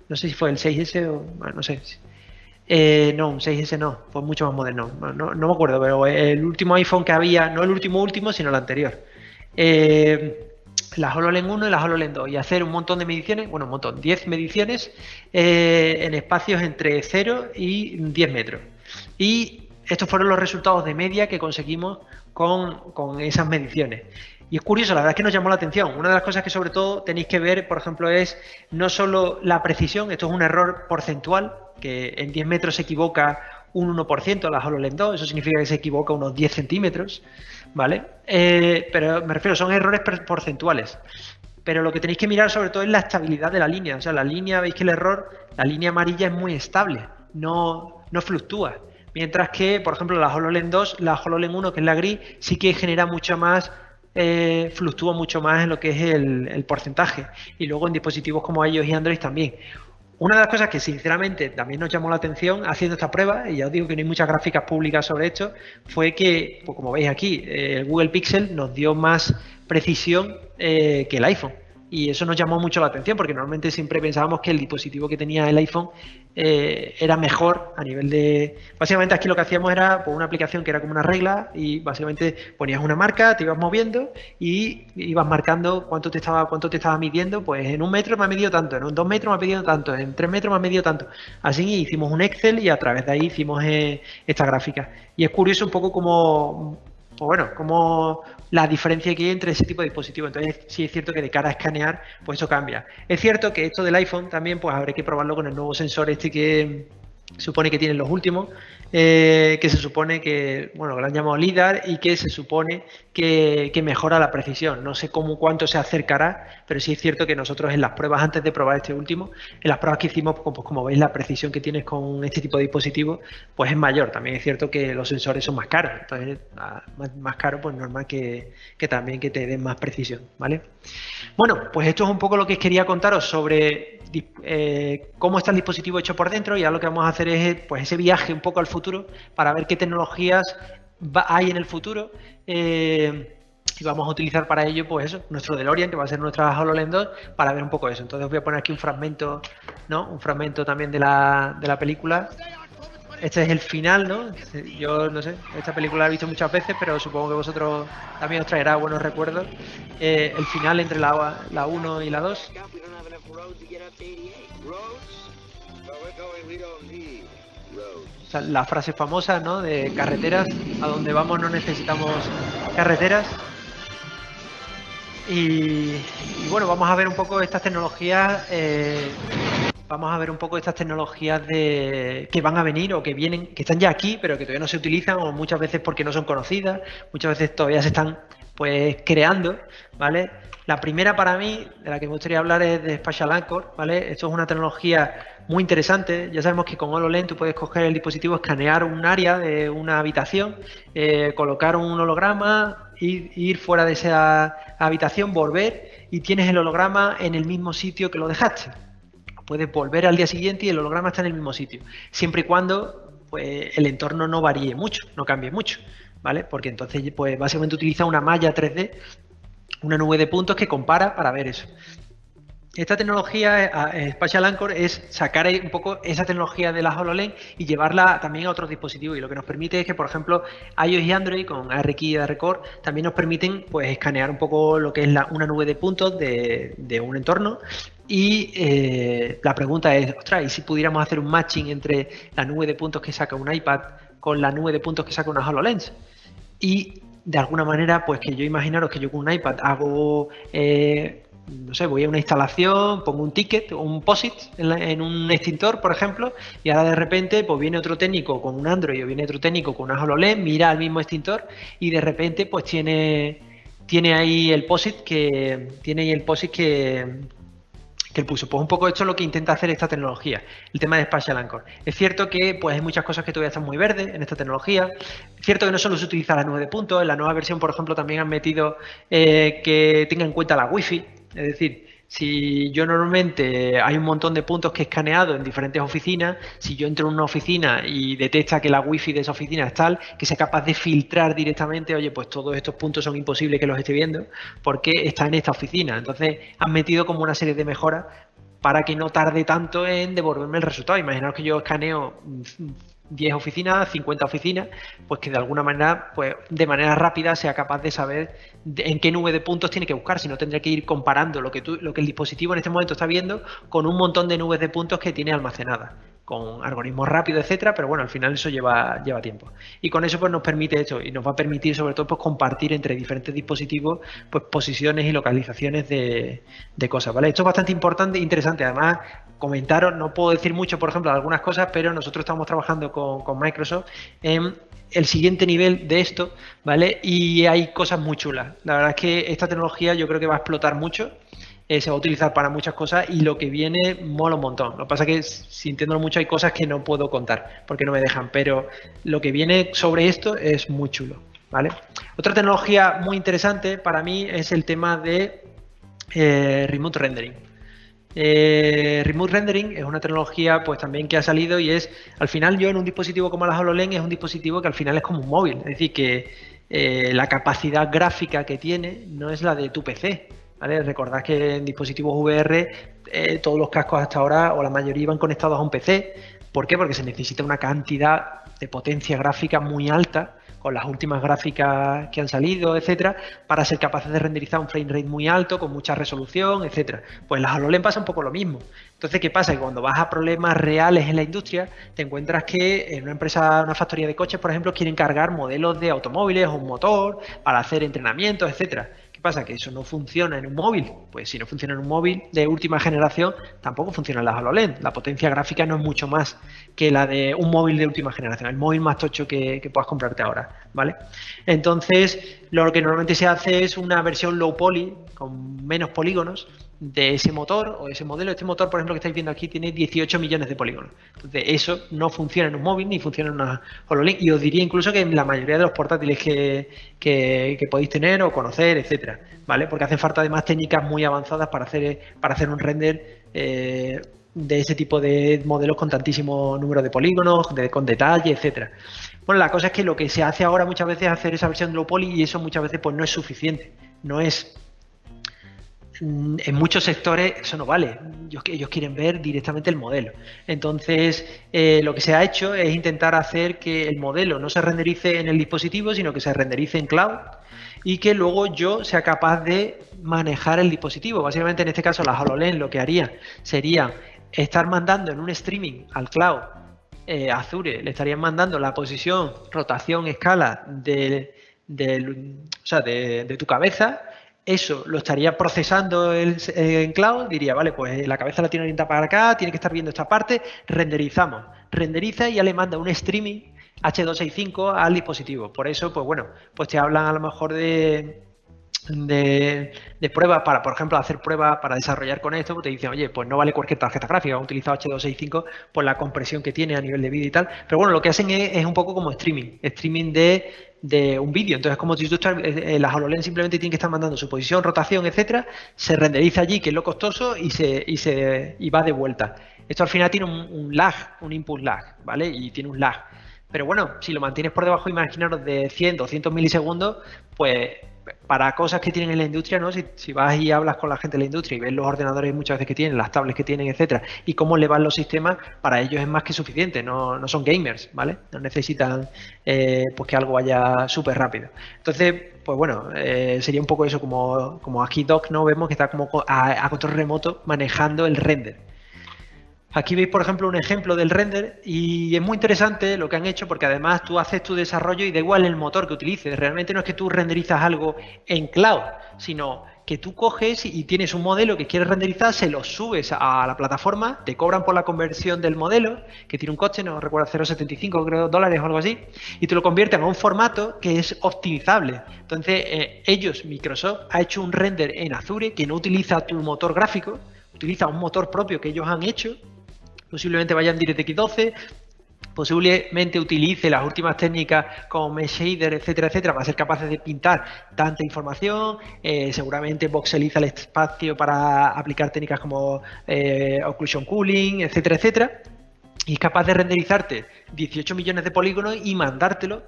No sé si fue el 6S o. no sé. Eh, no, un 6S no, fue mucho más moderno. No, me acuerdo, pero el último iPhone que había, no el último último, sino el anterior. Eh, la HoloLens 1 y la HoloLens 2 y hacer un montón de mediciones, bueno, un montón, 10 mediciones en espacios entre 0 y 10 metros. Y estos fueron los resultados de media que conseguimos con, con esas mediciones. Y es curioso, la verdad es que nos llamó la atención. Una de las cosas que sobre todo tenéis que ver, por ejemplo, es no solo la precisión, esto es un error porcentual, que en 10 metros se equivoca un 1% la HoloLens 2, eso significa que se equivoca unos 10 centímetros, ¿vale? Eh, pero me refiero, son errores porcentuales. Pero lo que tenéis que mirar sobre todo es la estabilidad de la línea. O sea, la línea, veis que el error, la línea amarilla es muy estable, no, no fluctúa. Mientras que, por ejemplo, la HoloLens 2, la HoloLens 1, que es la gris, sí que genera mucha más eh, fluctúa mucho más en lo que es el, porcentaje. Y luego en dispositivos como iOS y Android también. Una de las cosas que sinceramente también nos llamó la atención haciendo esta prueba, y ya os digo que no hay muchas gráficas públicas sobre esto, fue que, pues como veis aquí, el Google Pixel nos dio más precisión eh, que el iPhone. Y eso nos llamó mucho la atención porque normalmente siempre pensábamos que el dispositivo que tenía el iPhone eh, era mejor a nivel de... Básicamente aquí lo que hacíamos era pues, una aplicación que era como una regla y básicamente ponías una marca, te ibas moviendo y ibas marcando cuánto te estaba cuánto te estaba midiendo. Pues en un metro me ha medido tanto, en un dos metros me ha medido tanto, en tres metros me ha medido tanto. Así hicimos un Excel y a través de ahí hicimos eh, esta gráfica. Y es curioso un poco como pues bueno, como la diferencia que hay entre ese tipo de dispositivos. Entonces, sí es cierto que de cara a escanear, pues eso cambia. Es cierto que esto del iPhone también, pues habrá que probarlo con el nuevo sensor este que supone que tienen los últimos, eh, que se supone que, bueno, que lo han llamado LIDAR y que se supone que, mejora la precisión. No sé cómo cuánto se acercará, pero sí es cierto que nosotros en las pruebas, antes de probar este último, en las pruebas que hicimos, pues, pues como veis, la precisión que tienes con este tipo de dispositivos, pues es mayor. También es cierto que los sensores son más caros, entonces más, más caro, pues normal que, también que te den más precisión, ¿vale? Bueno, pues esto es un poco lo que quería contaros sobre eh, cómo está el dispositivo hecho por dentro y ahora lo que vamos a hacer es pues, ese viaje un poco al futuro para ver qué tecnologías hay en el futuro eh, y vamos a utilizar para ello pues eso, nuestro DeLorean que va a ser nuestra HoloLens 2 para ver un poco eso. Entonces voy a poner aquí un fragmento, ¿no? Un fragmento también de la, de la película este es el final, ¿no? Yo no sé, esta película la he visto muchas veces, pero supongo que vosotros también os traerá buenos recuerdos. Eh, el final entre la, la 1 y la 2 la frase famosa, ¿no? De carreteras, a donde vamos no necesitamos carreteras. Y, bueno, vamos a ver un poco estas tecnologías, eh, vamos a ver un poco estas tecnologías de, que van a venir o que vienen, que están ya aquí, pero que todavía no se utilizan, o muchas veces porque no son conocidas, muchas veces todavía se están pues creando, ¿vale? La primera para mí, de la que me gustaría hablar es de Spatial Anchor, ¿vale? Esto es una tecnología muy interesante. Ya sabemos que con HoloLens tú puedes coger el dispositivo, escanear un área de una habitación, eh, colocar un holograma, ir, ir fuera de esa habitación, volver y tienes el holograma en el mismo sitio que lo dejaste. Puedes volver al día siguiente y el holograma está en el mismo sitio, siempre y cuando pues, el entorno no varíe mucho, no cambie mucho, ¿vale? Porque entonces pues básicamente utiliza una malla 3D una nube de puntos que compara para ver eso. Esta tecnología, eh, Spatial Anchor, es sacar un poco esa tecnología de la HoloLens y llevarla también a otros dispositivos. Y lo que nos permite es que, por ejemplo, iOS y Android con ARKey y ARCore también nos permiten pues, escanear un poco lo que es una nube de puntos de, un entorno. Y eh, la pregunta es, ostras, ¿y si pudiéramos hacer un matching entre la nube de puntos que saca un iPad con la nube de puntos que saca una HoloLens? Y de alguna manera, pues que yo imaginaros que yo con un iPad hago, eh, no sé, voy a una instalación, pongo un ticket o un POSIT en, un extintor, por ejemplo, y ahora de repente pues viene otro técnico con un Android o viene otro técnico con una HoloLens, mira al mismo extintor y de repente pues tiene, tiene ahí el POSIT que tiene ahí el POSIT que, que puso. Pues un poco esto es lo que intenta hacer esta tecnología, el tema de Spatial Anchor. Es cierto que pues hay muchas cosas que todavía están muy verdes en esta tecnología. Es cierto que no solo se utiliza la nube de puntos, en la nueva versión, por ejemplo, también han metido eh, que tenga en cuenta la Wi-Fi, es decir, si yo normalmente hay un montón de puntos que he escaneado en diferentes oficinas, si yo entro en una oficina y detecta que la wifi de esa oficina es tal, que sea capaz de filtrar directamente, oye, pues todos estos puntos son imposibles que los esté viendo porque está en esta oficina. Entonces han metido como una serie de mejoras para que no tarde tanto en devolverme el resultado. Imaginaos que yo escaneo 10 oficinas, 50 oficinas, pues que de alguna manera, pues de manera rápida sea capaz de saber en qué nube de puntos tiene que buscar, si no tendría que ir comparando lo que, tú, lo que el dispositivo en este momento está viendo con un montón de nubes de puntos que tiene almacenadas con algoritmos rápidos, etcétera, pero bueno, al final eso lleva, lleva tiempo. Y con eso pues nos permite esto y nos va a permitir sobre todo pues compartir entre diferentes dispositivos pues posiciones y localizaciones de, cosas, ¿vale? Esto es bastante importante e interesante. Además, comentaros, no puedo decir mucho, por ejemplo, algunas cosas, pero nosotros estamos trabajando con, con Microsoft en el siguiente nivel de esto, ¿vale? Y hay cosas muy chulas. La verdad es que esta tecnología yo creo que va a explotar mucho eh, se va a utilizar para muchas cosas y lo que viene mola un montón. Lo que pasa es que sintiéndolo mucho hay cosas que no puedo contar porque no me dejan, pero lo que viene sobre esto es muy chulo. ¿vale? Otra tecnología muy interesante para mí es el tema de eh, remote rendering. Eh, remote rendering es una tecnología pues también que ha salido y es al final yo en un dispositivo como la HoloLens es un dispositivo que al final es como un móvil, es decir que la capacidad gráfica que tiene no es la de tu PC, Recordad que en dispositivos VR eh, todos los cascos hasta ahora o la mayoría iban conectados a un PC. ¿Por qué? Porque se necesita una cantidad de potencia gráfica muy alta con las últimas gráficas que han salido, etcétera, para ser capaces de renderizar un frame rate muy alto, con mucha resolución, etcétera. Pues las HoloLens pasa un poco lo mismo. Entonces, ¿qué pasa? Que cuando vas a problemas reales en la industria, te encuentras que en una empresa, una factoría de coches, por ejemplo, quieren cargar modelos de automóviles o un motor para hacer entrenamientos, etcétera pasa? Que eso no funciona en un móvil. Pues si no funciona en un móvil de última generación, tampoco funciona en las HoloLens. La potencia gráfica no es mucho más que la de un móvil de última generación, el móvil más tocho que, que puedas comprarte ahora, ¿vale? Entonces, lo que normalmente se hace es una versión low poly, con menos polígonos, de ese motor o ese modelo. Este motor, por ejemplo, que estáis viendo aquí, tiene 18 millones de polígonos. Entonces, eso no funciona en un móvil ni funciona en una HoloLens. Y os diría incluso que en la mayoría de los portátiles que, podéis tener o conocer, etcétera, ¿vale? Porque hacen falta además técnicas muy avanzadas para hacer, para hacer un render eh, de ese tipo de modelos con tantísimo número de polígonos, con detalle, etcétera. Bueno, la cosa es que lo que se hace ahora muchas veces es hacer esa versión low poly y eso muchas veces pues no es suficiente. No es en muchos sectores eso no vale. Ellos, quieren ver directamente el modelo. Entonces, eh, lo que se ha hecho es intentar hacer que el modelo no se renderice en el dispositivo, sino que se renderice en cloud y que luego yo sea capaz de manejar el dispositivo. Básicamente, en este caso, la HoloLens lo que haría sería estar mandando en un streaming al cloud eh, Azure, le estarían mandando la posición, rotación, escala de tu cabeza eso lo estaría procesando en cloud, diría, vale, pues la cabeza la tiene orientada para acá, tiene que estar viendo esta parte, renderizamos. Renderiza y ya le manda un streaming H265 al dispositivo. Por eso, pues bueno, pues te hablan a lo mejor de de, pruebas para, por ejemplo, hacer pruebas para desarrollar con esto, pues te dicen, oye, pues no vale cualquier tarjeta gráfica, han utilizado H265 por la compresión que tiene a nivel de vídeo y tal. Pero bueno, lo que hacen es, un poco como streaming, streaming de, un vídeo. Entonces, como si tú estás, eh, las HoloLens simplemente tienen que estar mandando su posición, rotación, etcétera, se renderiza allí, que es lo costoso, y se, y se y va de vuelta. Esto al final tiene un, un lag, un input lag, ¿vale? Y tiene un lag. Pero bueno, si lo mantienes por debajo, imaginaros de 100, 200 milisegundos, pues para cosas que tienen en la industria, ¿no? Si, vas y hablas con la gente de la industria y ves los ordenadores muchas veces que tienen, las tablets que tienen, etcétera, y cómo le van los sistemas, para ellos es más que suficiente, no, no son gamers, ¿vale? No necesitan eh, pues que algo vaya súper rápido. Entonces, pues bueno, eh, sería un poco eso, como, como aquí Doc, ¿no? Vemos que está como a control remoto manejando el render. Aquí veis, por ejemplo, un ejemplo del render y es muy interesante lo que han hecho porque además tú haces tu desarrollo y da igual el motor que utilices. Realmente no es que tú renderizas algo en cloud, sino que tú coges y tienes un modelo que quieres renderizar, se lo subes a la plataforma, te cobran por la conversión del modelo, que tiene un coste, no recuerdo, 0,75 dólares o algo así, y te lo convierten a un formato que es optimizable. Entonces, eh, ellos, Microsoft, ha hecho un render en Azure que no utiliza tu motor gráfico, utiliza un motor propio que ellos han hecho posiblemente vaya en DirectX 12, posiblemente utilice las últimas técnicas como Mesh Shader, etcétera, etcétera, para ser capaces de pintar tanta información. Eh, seguramente voxeliza el espacio para aplicar técnicas como eh, Occlusion Cooling, etcétera, etcétera. Y es capaz de renderizarte 18 millones de polígonos y mandártelo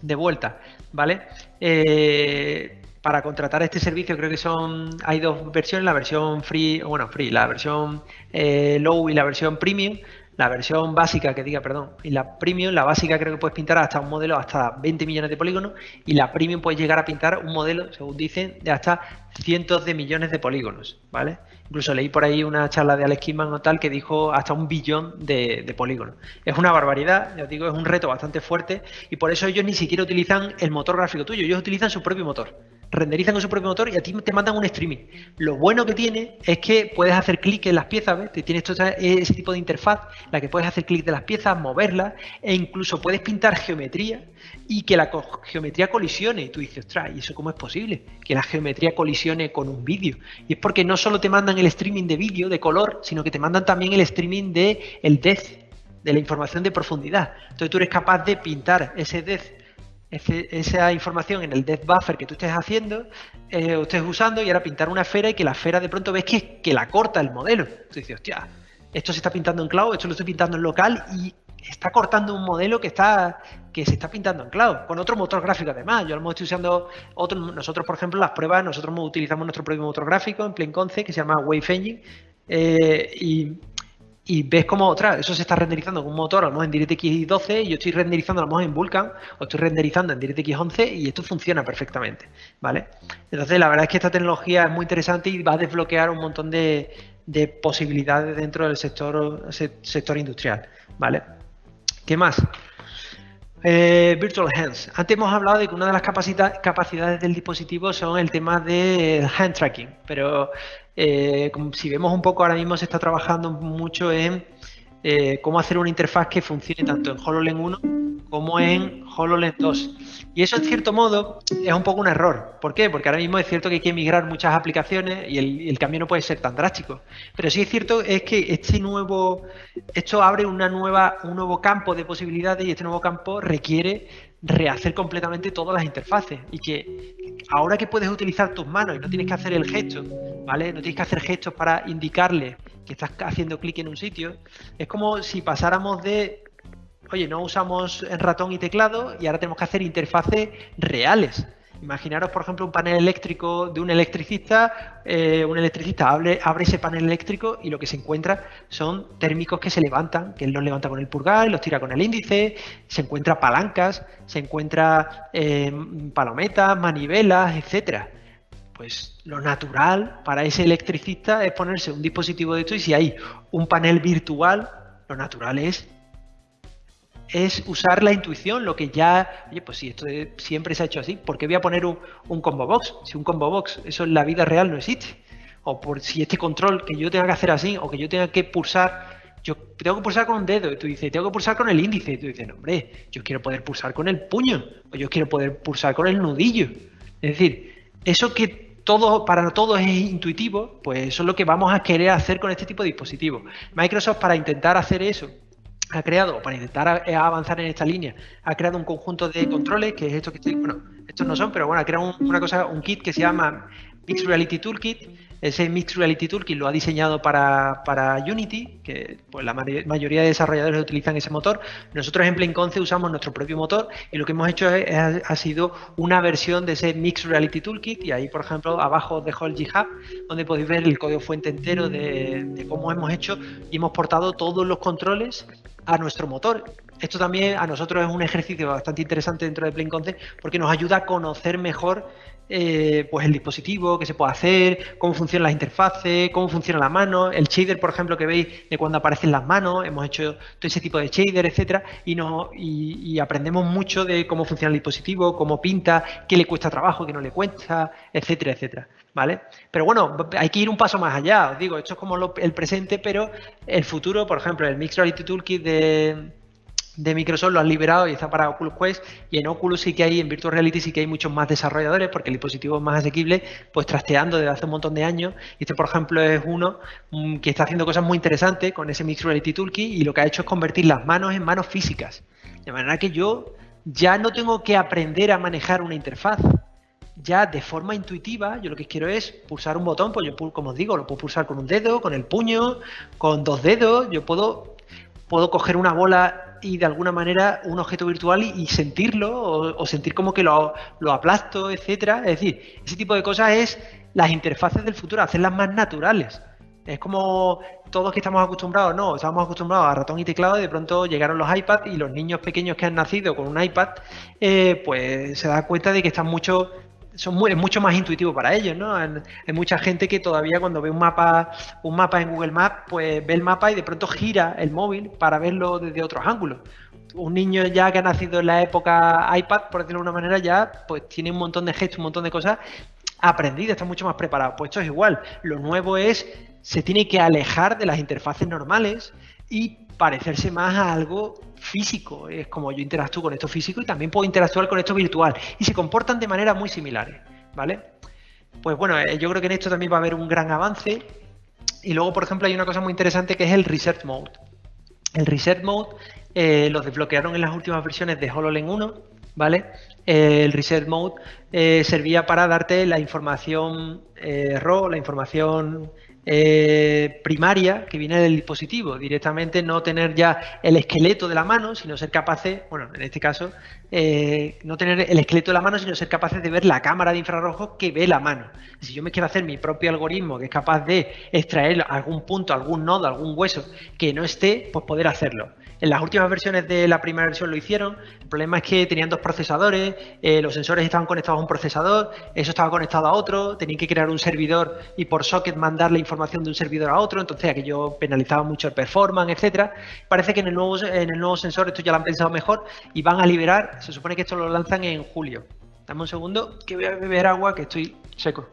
de vuelta, ¿vale? Eh, para contratar este servicio creo que son hay dos versiones, la versión free, bueno, free, la versión eh, low y la versión premium. La versión básica, que diga, perdón, y la premium, la básica creo que puedes pintar hasta un modelo hasta 20 millones de polígonos y la premium puedes llegar a pintar un modelo, según dicen, de hasta cientos de millones de polígonos, ¿vale? Incluso leí por ahí una charla de Alex Kidman o tal que dijo hasta un billón de, de polígonos. Es una barbaridad, ya os digo, es un reto bastante fuerte y por eso ellos ni siquiera utilizan el motor gráfico tuyo, ellos utilizan su propio motor renderizan con su propio motor y a ti te mandan un streaming. Lo bueno que tiene es que puedes hacer clic en las piezas, ¿ves? Tienes todo ese tipo de interfaz, la que puedes hacer clic de las piezas, moverlas e incluso puedes pintar geometría y que la geometría colisione. Y tú dices, ostras, ¿y eso cómo es posible? Que la geometría colisione con un vídeo. Y es porque no solo te mandan el streaming de vídeo, de color, sino que te mandan también el streaming de el depth, de la información de profundidad. Entonces tú eres capaz de pintar ese depth esa información en el depth buffer que tú estés haciendo, eh, o estés usando, y ahora pintar una esfera y que la esfera de pronto ves que, la corta el modelo. Tú dices, hostia, esto se está pintando en cloud, esto lo estoy pintando en local y está cortando un modelo que está que se está pintando en cloud, con otro motor gráfico además. Yo lo estoy usando otro, nosotros, por ejemplo, las pruebas, nosotros utilizamos nuestro propio motor gráfico en Plain Concept que se llama Wave Engine. Eh, y y ves como otra, eso se está renderizando con un motor a lo en DirectX 12 y yo estoy renderizando a lo mejor en Vulkan o estoy renderizando en DirectX 11 y esto funciona perfectamente, ¿vale? Entonces la verdad es que esta tecnología es muy interesante y va a desbloquear un montón de, posibilidades dentro del sector, sector industrial, ¿vale? ¿Qué más? Eh, Virtual Hands. Antes hemos hablado de que una de las capacidades del dispositivo son el tema del hand tracking, pero eh, si vemos un poco, ahora mismo se está trabajando mucho en eh, cómo hacer una interfaz que funcione tanto en HoloLens 1 como en HoloLens 2. Y eso, en cierto modo, es un poco un error. ¿Por qué? Porque ahora mismo es cierto que hay que migrar muchas aplicaciones y el, cambio no puede ser tan drástico. Pero sí es cierto es que este nuevo, esto abre una nueva, un nuevo campo de posibilidades y este nuevo campo requiere rehacer completamente todas las interfaces y que ahora que puedes utilizar tus manos y no tienes que hacer el gesto, ¿vale? No tienes que hacer gestos para indicarle que estás haciendo clic en un sitio, es como si pasáramos de, oye, no usamos ratón y teclado y ahora tenemos que hacer interfaces reales. Imaginaros, por ejemplo, un panel eléctrico de un electricista. Eh, un electricista abre, abre, ese panel eléctrico y lo que se encuentra son térmicos que se levantan, que él los levanta con el pulgar, los tira con el índice, se encuentra palancas, se encuentra eh, palometas, manivelas, etcétera. Pues lo natural para ese electricista es ponerse un dispositivo de esto y si hay un panel virtual, lo natural es es usar la intuición, lo que ya, oye, pues si esto siempre se ha hecho así, ¿por qué voy a poner un, combo box? Si un combo box, eso en la vida real no existe. O por si este control que yo tenga que hacer así, o que yo tenga que pulsar, yo tengo que pulsar con un dedo, y tú dices, tengo que pulsar con el índice, y tú dices, no, hombre, yo quiero poder pulsar con el puño, o yo quiero poder pulsar con el nudillo. Es decir, eso que todo, para todos es intuitivo, pues eso es lo que vamos a querer hacer con este tipo de dispositivos. Microsoft para intentar hacer eso ha creado, para intentar eh, avanzar en esta línea, ha creado un conjunto de controles, que es esto que estoy, bueno, estos no son, pero bueno, ha creado una cosa, un kit que se llama Mixed Reality Toolkit, ese Mixed Reality Toolkit lo ha diseñado para, Unity, que pues, la mayoría de desarrolladores utilizan ese motor. Nosotros en PlaneConce usamos nuestro propio motor y lo que hemos hecho ha sido una versión de ese Mixed Reality Toolkit y ahí, por ejemplo, abajo os dejo el GitHub, donde podéis ver el código fuente entero de, cómo hemos hecho y hemos portado todos los controles a nuestro motor. Esto también a nosotros es un ejercicio bastante interesante dentro de PlaneConce porque nos ayuda a conocer mejor eh, pues el dispositivo, qué se puede hacer, cómo funcionan las interfaces, cómo funciona la mano, el shader, por ejemplo, que veis de cuando aparecen las manos, hemos hecho todo ese tipo de shader, etcétera, y, no, y, aprendemos mucho de cómo funciona el dispositivo, cómo pinta, qué le cuesta trabajo, qué no le cuesta, etcétera, etcétera. ¿Vale? Pero bueno, hay que ir un paso más allá, os digo, esto es como el presente, pero el futuro, por ejemplo, el Mixed Reality Toolkit de, de Microsoft lo han liberado y está para Oculus Quest y en Oculus sí que hay, en Virtual Reality sí que hay muchos más desarrolladores porque el dispositivo es más asequible, pues trasteando desde hace un montón de años. Este, por ejemplo, es uno mm, que está haciendo cosas muy interesantes con ese Mixed Reality Toolkit y lo que ha hecho es convertir las manos en manos físicas. De manera que yo ya no tengo que aprender a manejar una interfaz. Ya de forma intuitiva, yo lo que quiero es pulsar un botón, pues yo, como os digo, lo puedo pulsar con un dedo, con el puño, con dos dedos, yo puedo, puedo coger una bola y de alguna manera un objeto virtual y, sentirlo o, sentir como que lo, aplasto, etcétera. Es decir, ese tipo de cosas es las interfaces del futuro, hacerlas más naturales. Es como todos que estamos acostumbrados, no, estamos acostumbrados a ratón y teclado y de pronto llegaron los iPads y los niños pequeños que han nacido con un iPad, eh, pues se da cuenta de que están mucho son es mucho más intuitivo para ellos, ¿no? Hay, mucha gente que todavía cuando ve un mapa, un mapa en Google Maps, pues ve el mapa y de pronto gira el móvil para verlo desde otros ángulos. Un niño ya que ha nacido en la época iPad, por decirlo de una manera, ya pues tiene un montón de gestos, un montón de cosas aprendidas, está mucho más preparado. Pues esto es igual. Lo nuevo es, se tiene que alejar de las interfaces normales y parecerse más a algo físico. Es como yo interactúo con esto físico y también puedo interactuar con esto virtual. Y se comportan de manera muy similares, ¿vale? Pues bueno, eh, yo creo que en esto también va a haber un gran avance. Y luego, por ejemplo, hay una cosa muy interesante que es el Reset Mode. El Reset Mode eh, lo desbloquearon en las últimas versiones de HoloLens 1, ¿vale? Eh, el Reset Mode servía para darte la información RAW, la información eh, primaria que viene del dispositivo, directamente no tener ya el esqueleto de la mano, sino ser capaces, bueno, en este caso, eh, no tener el esqueleto de la mano, sino ser capaces de ver la cámara de infrarrojos que ve la mano. Si yo me quiero hacer mi propio algoritmo que es capaz de extraer algún punto, algún nodo, algún hueso que no esté, pues poder hacerlo. En las últimas versiones de la primera versión lo hicieron. El problema es que tenían dos procesadores, eh, los sensores estaban conectados a un procesador, eso estaba conectado a otro, tenían que crear un servidor y por socket mandar la información de un servidor a otro, entonces aquello penalizaba mucho el performance, etcétera. Parece que en el nuevo en el nuevo sensor esto ya lo han pensado mejor y van a liberar, se supone que esto lo lanzan en julio. Dame un segundo que voy a beber agua que estoy seco.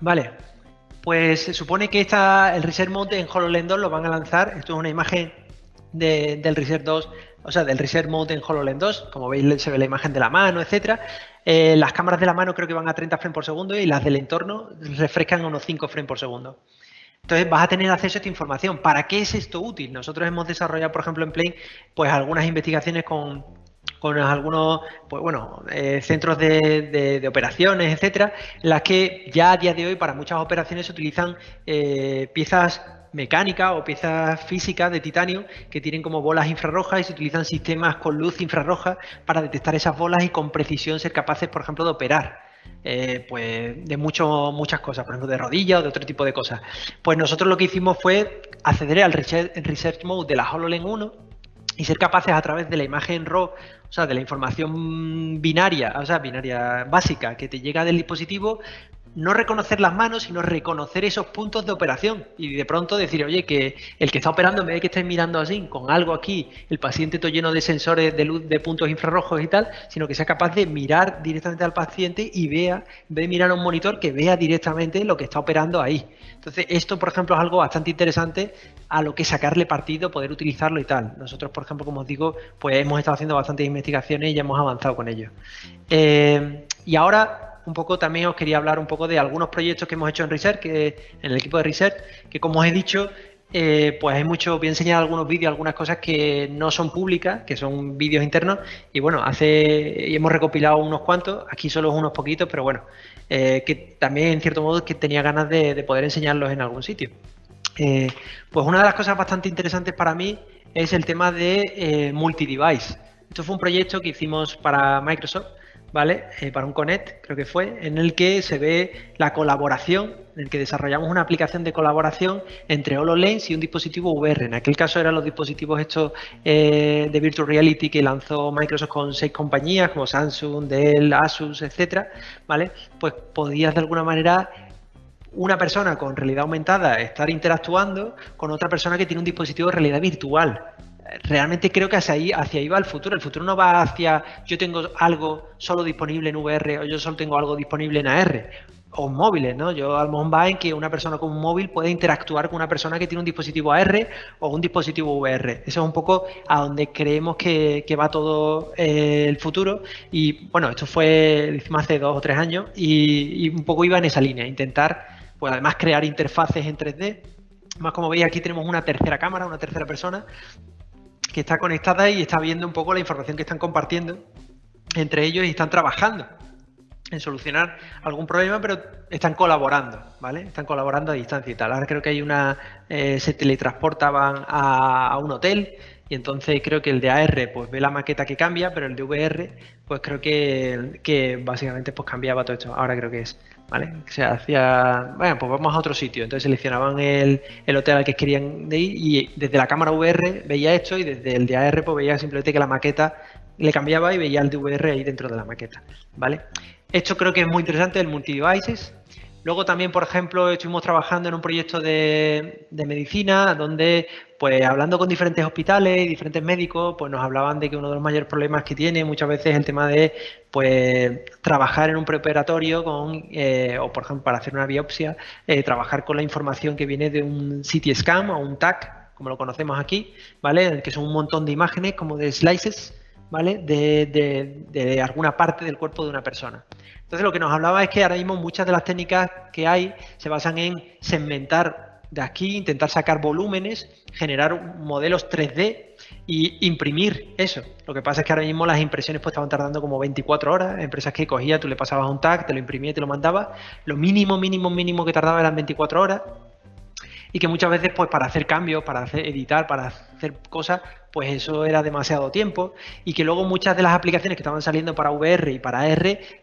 Vale, pues se supone que esta, el Reset Mode en HoloLens 2 lo van a lanzar. Esto es una imagen del Reset 2, o sea, del Reset Mode en HoloLens 2. Como veis, se ve la imagen de la mano, etcétera. Eh, las cámaras de la mano creo que van a 30 frames por segundo y las del entorno refrescan a unos 5 frames por segundo. Entonces vas a tener acceso a esta información. ¿Para qué es esto útil? Nosotros hemos desarrollado, por ejemplo, en Plane, pues algunas investigaciones con, con algunos pues bueno, eh, centros de, operaciones, etcétera, en las que ya a día de hoy para muchas operaciones se utilizan eh, piezas mecánicas o piezas físicas de titanio que tienen como bolas infrarrojas y se utilizan sistemas con luz infrarroja para detectar esas bolas y con precisión ser capaces, por ejemplo, de operar. Eh, pues de mucho, muchas cosas, por ejemplo de rodillas o de otro tipo de cosas. Pues nosotros lo que hicimos fue acceder al Research Mode de la HoloLens 1 y ser capaces a través de la imagen RAW, o sea, de la información binaria, o sea, binaria básica que te llega del dispositivo, no reconocer las manos, sino reconocer esos puntos de operación y de pronto decir, oye, que el que está operando, en vez de que esté mirando así, con algo aquí, el paciente todo lleno de sensores de luz de puntos infrarrojos y tal, sino que sea capaz de mirar directamente al paciente y vea, en vez de mirar a un monitor, que vea directamente lo que está operando ahí. Entonces, esto, por ejemplo, es algo bastante interesante a lo que sacarle partido, poder utilizarlo y tal. Nosotros, por ejemplo, como os digo, pues hemos estado haciendo bastantes investigaciones y ya hemos avanzado con ello. Eh, y ahora un poco también os quería hablar un poco de algunos proyectos que hemos hecho en Research, que, en el equipo de Research, que como os he dicho, eh, pues hay mucho, voy a enseñar algunos vídeos, algunas cosas que no son públicas, que son vídeos internos, y bueno, hace, hemos recopilado unos cuantos, aquí solo unos poquitos, pero bueno, eh, que también en cierto modo que tenía ganas de, poder enseñarlos en algún sitio. Eh, pues una de las cosas bastante interesantes para mí es el tema de multi-device. Esto fue un proyecto que hicimos para Microsoft, ¿vale? Eh, para un Connect, creo que fue, en el que se ve la colaboración, en el que desarrollamos una aplicación de colaboración entre HoloLens y un dispositivo VR. En aquel caso eran los dispositivos estos eh, de Virtual Reality que lanzó Microsoft con seis compañías como Samsung, Dell, Asus, etcétera, ¿vale? Pues podías de alguna manera una persona con realidad aumentada estar interactuando con otra persona que tiene un dispositivo de realidad virtual realmente creo que hacia ahí, hacia ahí va el futuro. El futuro no va hacia yo tengo algo solo disponible en VR o yo solo tengo algo disponible en AR o móviles, ¿no? Yo al mejor va en que una persona con un móvil puede interactuar con una persona que tiene un dispositivo AR o un dispositivo VR. Eso es un poco a donde creemos que, va todo eh, el futuro. Y bueno, esto fue hace dos o tres años y, y, un poco iba en esa línea, intentar, pues además crear interfaces en 3D. Más como veis aquí tenemos una tercera cámara, una tercera persona que está conectada y está viendo un poco la información que están compartiendo entre ellos y están trabajando en solucionar algún problema, pero están colaborando, ¿vale? Están colaborando a distancia y tal. Ahora creo que hay una, eh, se teletransportaban a, un hotel y entonces creo que el de AR pues ve la maqueta que cambia, pero el de VR pues creo que, que básicamente pues cambiaba todo esto. Ahora creo que es ¿vale? Se hacía, bueno, pues vamos a otro sitio. Entonces seleccionaban el, hotel al que querían ir y desde la cámara VR veía esto y desde el de AR pues veía simplemente que la maqueta le cambiaba y veía el de VR ahí dentro de la maqueta, ¿vale? Esto creo que es muy interesante, el multi-devices. Luego también, por ejemplo, estuvimos trabajando en un proyecto de, medicina donde, pues hablando con diferentes hospitales y diferentes médicos, pues nos hablaban de que uno de los mayores problemas que tiene muchas veces es el tema de, pues, trabajar en un preoperatorio con, eh, o por ejemplo, para hacer una biopsia, eh, trabajar con la información que viene de un CT scan o un TAC, como lo conocemos aquí, ¿vale? Que son un montón de imágenes como de slices, ¿vale? de alguna parte del cuerpo de una persona. Entonces lo que nos hablaba es que ahora mismo muchas de las técnicas que hay se basan en segmentar de aquí, intentar sacar volúmenes, generar modelos 3D y imprimir eso. Lo que pasa es que ahora mismo las impresiones pues estaban tardando como 24 horas. Empresas que cogía, tú le pasabas un tag, te lo imprimía y te lo mandaba. Lo mínimo, mínimo, mínimo que tardaba eran 24 horas. Y que muchas veces, pues para hacer cambios, para editar, para hacer cosas, pues eso era demasiado tiempo. Y que luego muchas de las aplicaciones que estaban saliendo para VR y para R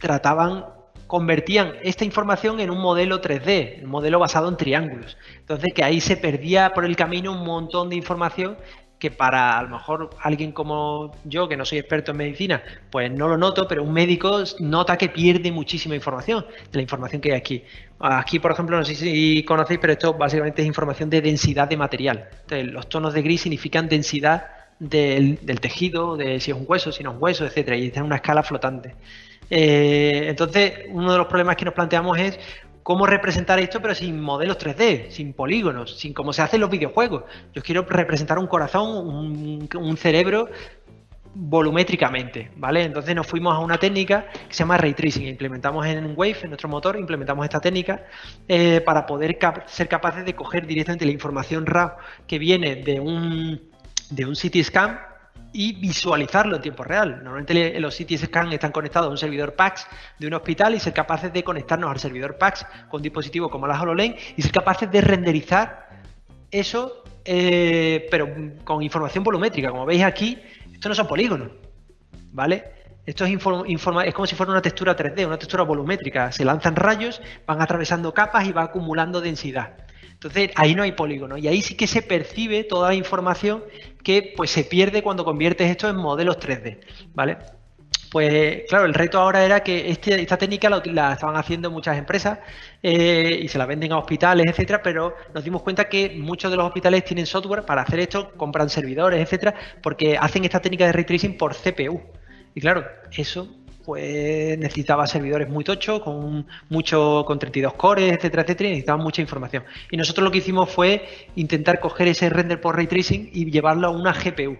trataban, convertían esta información en un modelo 3D, un modelo basado en triángulos. Entonces que ahí se perdía por el camino un montón de información que para a lo mejor alguien como yo, que no soy experto en medicina, pues no lo noto, pero un médico nota que pierde muchísima información de la información que hay aquí. Aquí, por ejemplo, no sé si conocéis, pero esto básicamente es información de densidad de material. Entonces, los tonos de gris significan densidad del, tejido, de si es un hueso, si no es un hueso, etcétera, y está en una escala flotante. Eh, entonces, uno de los problemas que nos planteamos es cómo representar esto, pero sin modelos 3D, sin polígonos, sin cómo se hacen los videojuegos. Yo quiero representar un corazón, un, cerebro volumétricamente, ¿vale? Entonces nos fuimos a una técnica que se llama Ray Tracing. Implementamos en Wave, en nuestro motor, implementamos esta técnica eh, para poder ser capaces de coger directamente la información RAW que viene de un, de un CT scan y visualizarlo en tiempo real. Normalmente los CT scan están conectados a un servidor PAX de un hospital y ser capaces de conectarnos al servidor PAX con dispositivos como la HoloLens y ser capaces de renderizar eso, eh, pero con información volumétrica. Como veis aquí, esto no son polígonos, ¿vale? Esto es, es como si fuera una textura 3D, una textura volumétrica. Se lanzan rayos, van atravesando capas y va acumulando densidad. Entonces ahí no hay polígono y ahí sí que se percibe toda la información que pues se pierde cuando conviertes esto en modelos 3D, ¿vale? Pues claro, el reto ahora era que este, esta técnica la, estaban haciendo muchas empresas eh, y se la venden a hospitales, etcétera, pero nos dimos cuenta que muchos de los hospitales tienen software para hacer esto, compran servidores, etcétera, porque hacen esta técnica de ray tracing por CPU. Y claro, eso pues necesitaba servidores muy tochos, con mucho, con 32 cores, etcétera, etcétera, y necesitaban mucha información. Y nosotros lo que hicimos fue intentar coger ese render por ray tracing y llevarlo a una GPU.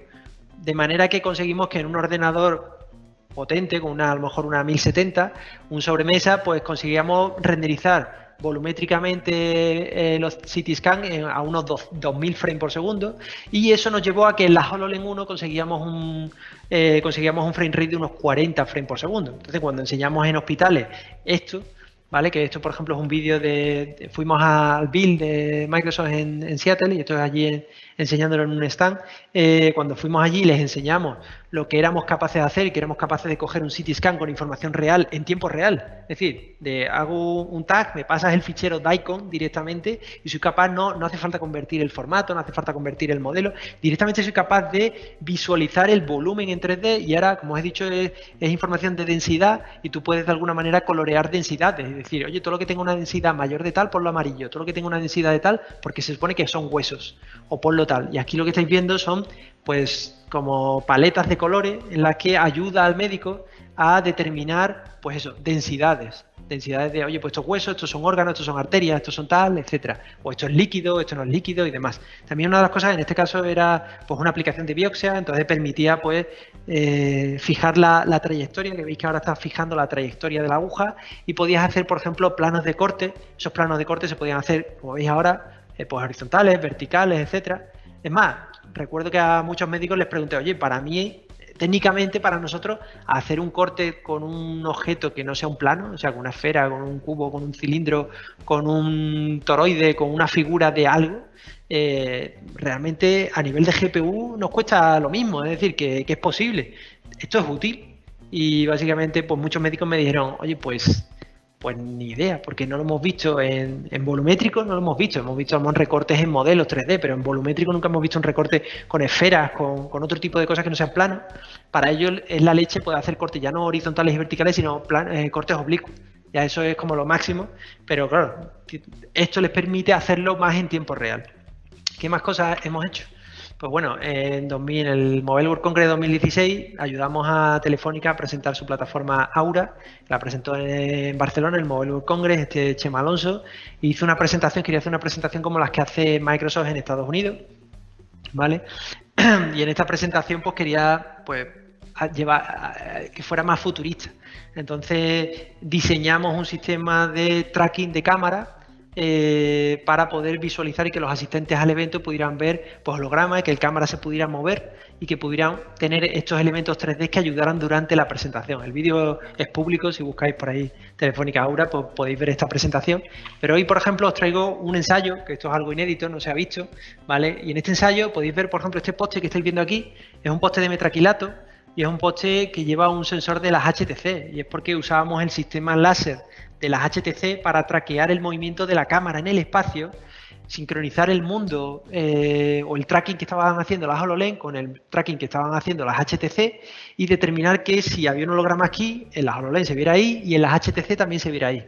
De manera que conseguimos que en un ordenador potente, con una, a lo mejor una 1070, un sobremesa, pues conseguíamos renderizar volumétricamente eh, los CT scan a unos 2000 frames por segundo y eso nos llevó a que en la HoloLens 1 conseguíamos un, eh, conseguíamos un frame rate de unos 40 frames por segundo. Entonces cuando enseñamos en hospitales esto, ¿vale? Que esto, por ejemplo, es un vídeo de, Fuimos al build de Microsoft en, Seattle y esto es allí enseñándolo en un stand. Eh, cuando fuimos allí les enseñamos lo que éramos capaces de hacer y que éramos capaces de coger un CT scan con información real en tiempo real. Es decir, de, hago un tag, me pasas el fichero DICOM directamente y soy capaz, no, no hace falta convertir el formato, no hace falta convertir el modelo, directamente soy capaz de visualizar el volumen en 3D y ahora, como os he dicho, es, información de densidad y tú puedes de alguna manera colorear densidades. Es decir, oye, todo lo que tenga una densidad mayor de tal, por lo amarillo, todo lo que tenga una densidad de tal, porque se supone que son huesos, o por lo tal. Y aquí lo que estáis viendo son pues como paletas de colores en las que ayuda al médico a determinar, pues eso, densidades. Densidades de, oye, pues estos huesos, estos son órganos, estos son arterias, estos son tal, etcétera. O esto es líquido, esto no es líquido y demás. También una de las cosas, en este caso, era pues una aplicación de biopsia, entonces permitía pues eh, fijar la, trayectoria, que veis que ahora está fijando la trayectoria de la aguja, y podías hacer, por ejemplo, planos de corte. Esos planos de corte se podían hacer, como veis ahora, eh, pues horizontales, verticales, etcétera. Es más, recuerdo que a muchos médicos les pregunté, oye, para mí, técnicamente para nosotros, hacer un corte con un objeto que no sea un plano, o sea, con una esfera, con un cubo, con un cilindro, con un toroide, con una figura de algo, eh, realmente a nivel de GPU nos cuesta lo mismo, es decir, que, que es posible. Esto es útil. Y básicamente, pues muchos médicos me dijeron, oye, pues pues ni idea, porque no lo hemos visto en, volumétrico, no lo hemos visto. Hemos visto algunos recortes en modelos 3D, pero en volumétrico nunca hemos visto un recorte con esferas, con, otro tipo de cosas que no sean planos. Para ello es la leche puede hacer cortes ya no horizontales y verticales, sino eh, cortes oblicuos. Ya eso es como lo máximo, pero claro, esto les permite hacerlo más en tiempo real. ¿Qué más cosas hemos hecho? Pues bueno, en, 2000, en el Mobile World Congress 2016 ayudamos a Telefónica a presentar su plataforma Aura, la presentó en Barcelona, el Mobile World Congress, este Chema Alonso, hizo una presentación, quería hacer una presentación como las que hace Microsoft en Estados Unidos, ¿vale? [clears throat] Y en esta presentación pues quería pues llevar que fuera más futurista. Entonces diseñamos un sistema de tracking de cámara eh, para poder visualizar y que los asistentes al evento pudieran ver pues, hologramas, que el cámara se pudiera mover y que pudieran tener estos elementos 3D que ayudaran durante la presentación. El vídeo es público, si buscáis por ahí Telefónica Aura pues, podéis ver esta presentación. Pero hoy, por ejemplo, os traigo un ensayo, que esto es algo inédito, no se ha visto, ¿vale? Y en este ensayo podéis ver, por ejemplo, este poste que estáis viendo aquí, es un poste de metraquilato y es un poste que lleva un sensor de las HTC y es porque usábamos el sistema láser de las HTC para traquear el movimiento de la cámara en el espacio, sincronizar el mundo eh, o el tracking que estaban haciendo las HoloLens con el tracking que estaban haciendo las HTC y determinar que si había un holograma aquí, en las HoloLens se viera ahí y en las HTC también se viera ahí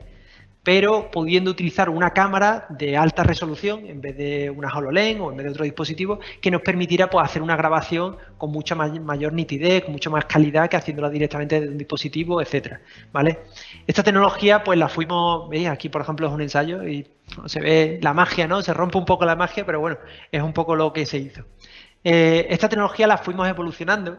pero pudiendo utilizar una cámara de alta resolución en vez de una HoloLens o en vez de otro dispositivo que nos permitiera pues, hacer una grabación con mucha mayor nitidez, con mucha más calidad que haciéndola directamente desde un dispositivo, etcétera, ¿vale? Esta tecnología pues la fuimos, veis, aquí por ejemplo es un ensayo y se ve la magia, ¿no? Se rompe un poco la magia, pero bueno, es un poco lo que se hizo. Eh, esta tecnología la fuimos evolucionando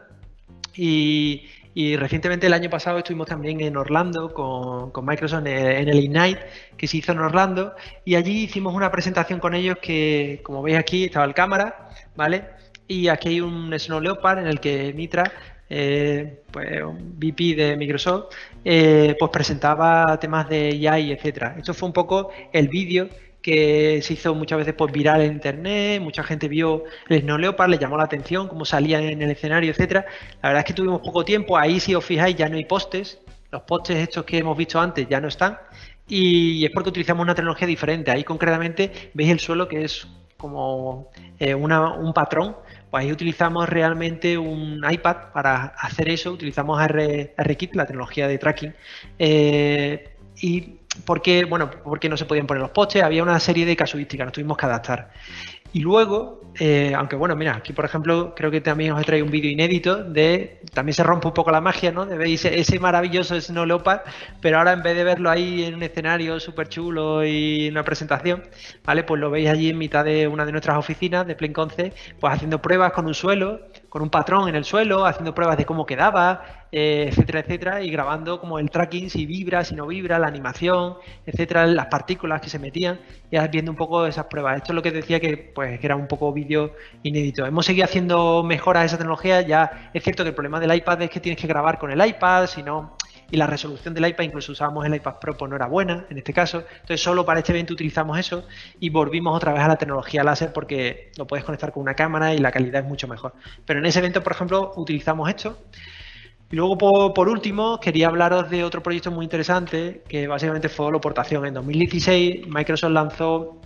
y, y recientemente el año pasado estuvimos también en Orlando con, Microsoft en el, Ignite que se hizo en Orlando y allí hicimos una presentación con ellos que, como veis aquí, estaba el cámara, ¿vale? Y aquí hay un Snow Leopard en el que Mitra, eh, pues un VP de Microsoft, eh, pues presentaba temas de AI, etcétera. Esto fue un poco el vídeo que se hizo muchas veces pues, viral en internet, mucha gente vio el Snow Leopard, le llamó la atención, cómo salía en el escenario, etcétera. La verdad es que tuvimos poco tiempo, ahí si os fijáis ya no hay postes, los postes estos que hemos visto antes ya no están, y es porque utilizamos una tecnología diferente. Ahí concretamente veis el suelo que es como eh, un patrón. Pues ahí utilizamos realmente un iPad para hacer eso, utilizamos RKit, la tecnología de tracking, eh, y porque, bueno, porque no se podían poner los postes, había una serie de casuísticas, nos tuvimos que adaptar. Y luego, eh, aunque bueno, mira, aquí por ejemplo, creo que también os he traído un vídeo inédito de, también se rompe un poco la magia, ¿no? De ver ese, maravilloso Snow pero ahora en vez de verlo ahí en un escenario súper chulo y una presentación, ¿vale? Pues lo veis allí en mitad de una de nuestras oficinas de Conce, pues haciendo pruebas con un suelo, con un patrón en el suelo, haciendo pruebas de cómo quedaba, eh, etcétera, etcétera, y grabando como el tracking, si vibra, si no vibra, la animación, etcétera, las partículas que se metían, y viendo un poco esas pruebas. Esto es lo que decía que, pues, que era un poco vídeo inédito. Hemos seguido haciendo mejoras a esa tecnología, ya es cierto que el problema del iPad es que tienes que grabar con el iPad, si no y la resolución del iPad, incluso usábamos el iPad Pro, pues no era buena en este caso. Entonces solo para este evento utilizamos eso y volvimos otra vez a la tecnología láser porque lo puedes conectar con una cámara y la calidad es mucho mejor. Pero en ese evento, por ejemplo, utilizamos esto y luego, por, último, quería hablaros de otro proyecto muy interesante, que básicamente fue Holoportación. En 2016, Microsoft lanzó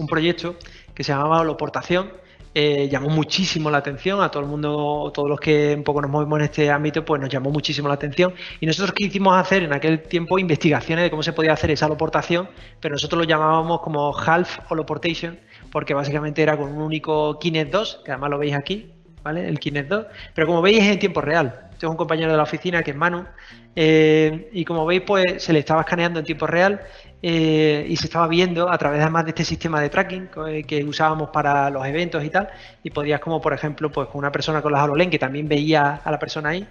un proyecto que se llamaba Holoportación. Eh, llamó muchísimo la atención a todo el mundo, todos los que un poco nos movemos en este ámbito, pues nos llamó muchísimo la atención. Y nosotros quisimos hacer en aquel tiempo investigaciones de cómo se podía hacer esa holoportación, pero nosotros lo llamábamos como half holoportation, porque básicamente era con un único Kinect 2, que además lo veis aquí, ¿vale? El Kinect 2, pero como veis es en tiempo real. Es un compañero de la oficina que es Manu. Eh, y como veis, pues se le estaba escaneando en tiempo real eh, y se estaba viendo a través además de este sistema de tracking que, usábamos para los eventos y tal. Y podías, como por ejemplo, pues con una persona con las HoloLens que también veía a la persona ahí,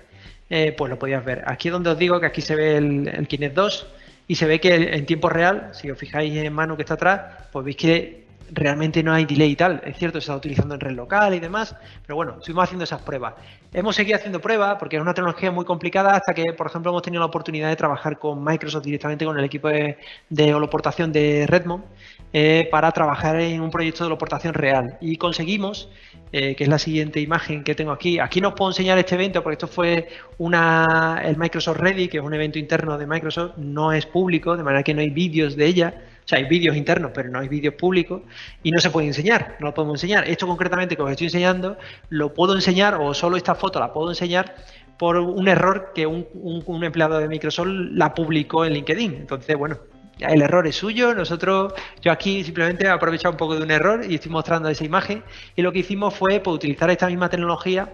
eh, pues lo podías ver. Aquí es donde os digo que aquí se ve el, el Kinect 2 y se ve que en tiempo real, si os fijáis en Manu que está atrás, pues veis que realmente no hay delay y tal. Es cierto, se está utilizando en red local y demás, pero bueno, estuvimos haciendo esas pruebas. Hemos seguido haciendo pruebas porque es una tecnología muy complicada hasta que, por ejemplo, hemos tenido la oportunidad de trabajar con Microsoft directamente con el equipo de, holoportación de Redmond eh, para trabajar en un proyecto de holoportación real. Y conseguimos, eh, que es la siguiente imagen que tengo aquí, aquí no os puedo enseñar este evento porque esto fue una, el Microsoft Ready, que es un evento interno de Microsoft, no es público, de manera que no hay vídeos de ella o sea, hay vídeos internos, pero no hay vídeos públicos y no se puede enseñar, no lo podemos enseñar. Esto concretamente que os estoy enseñando, lo puedo enseñar o solo esta foto la puedo enseñar por un error que un, empleado de Microsoft la publicó en LinkedIn. Entonces, bueno, el error es suyo, nosotros, yo aquí simplemente he aprovechado un poco de un error y estoy mostrando esa imagen y lo que hicimos fue pues, utilizar esta misma tecnología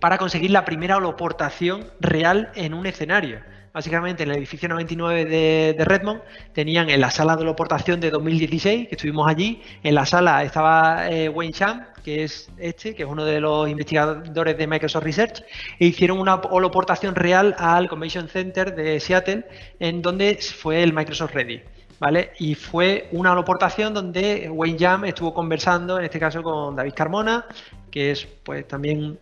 para conseguir la primera holoportación real en un escenario básicamente en el edificio 99 de, Redmond, tenían en la sala de holoportación de 2016, que estuvimos allí, en la sala estaba eh, Wayne Chan, que es este, que es uno de los investigadores de Microsoft Research, e hicieron una holoportación real al Convention Center de Seattle, en donde fue el Microsoft Ready. ¿Vale? Y fue una holoportación donde Wayne Jam estuvo conversando, en este caso con David Carmona, que es pues también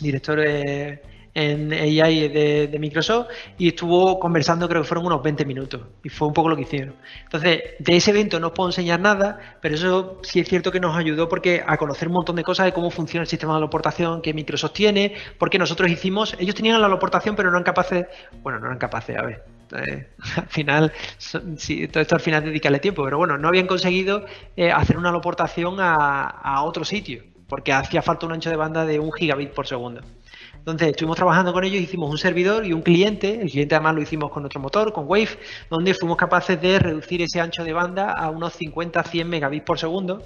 director de en AI de, Microsoft y estuvo conversando, creo que fueron unos 20 minutos y fue un poco lo que hicieron. Entonces, de ese evento no os puedo enseñar nada, pero eso sí es cierto que nos ayudó porque a conocer un montón de cosas de cómo funciona el sistema de aloportación que Microsoft tiene, porque nosotros hicimos, ellos tenían la aloportación pero no eran capaces, bueno, no eran capaces, a ver, eh, [laughs] al final, sí, todo esto al final dedicarle tiempo, pero bueno, no habían conseguido eh, hacer una aloportación a, a otro sitio, porque hacía falta un ancho de banda de un gigabit por segundo. Entonces estuvimos trabajando con ellos, hicimos un servidor y un cliente, el cliente además lo hicimos con nuestro motor, con Wave, donde fuimos capaces de reducir ese ancho de banda a unos 50-100 megabits por segundo,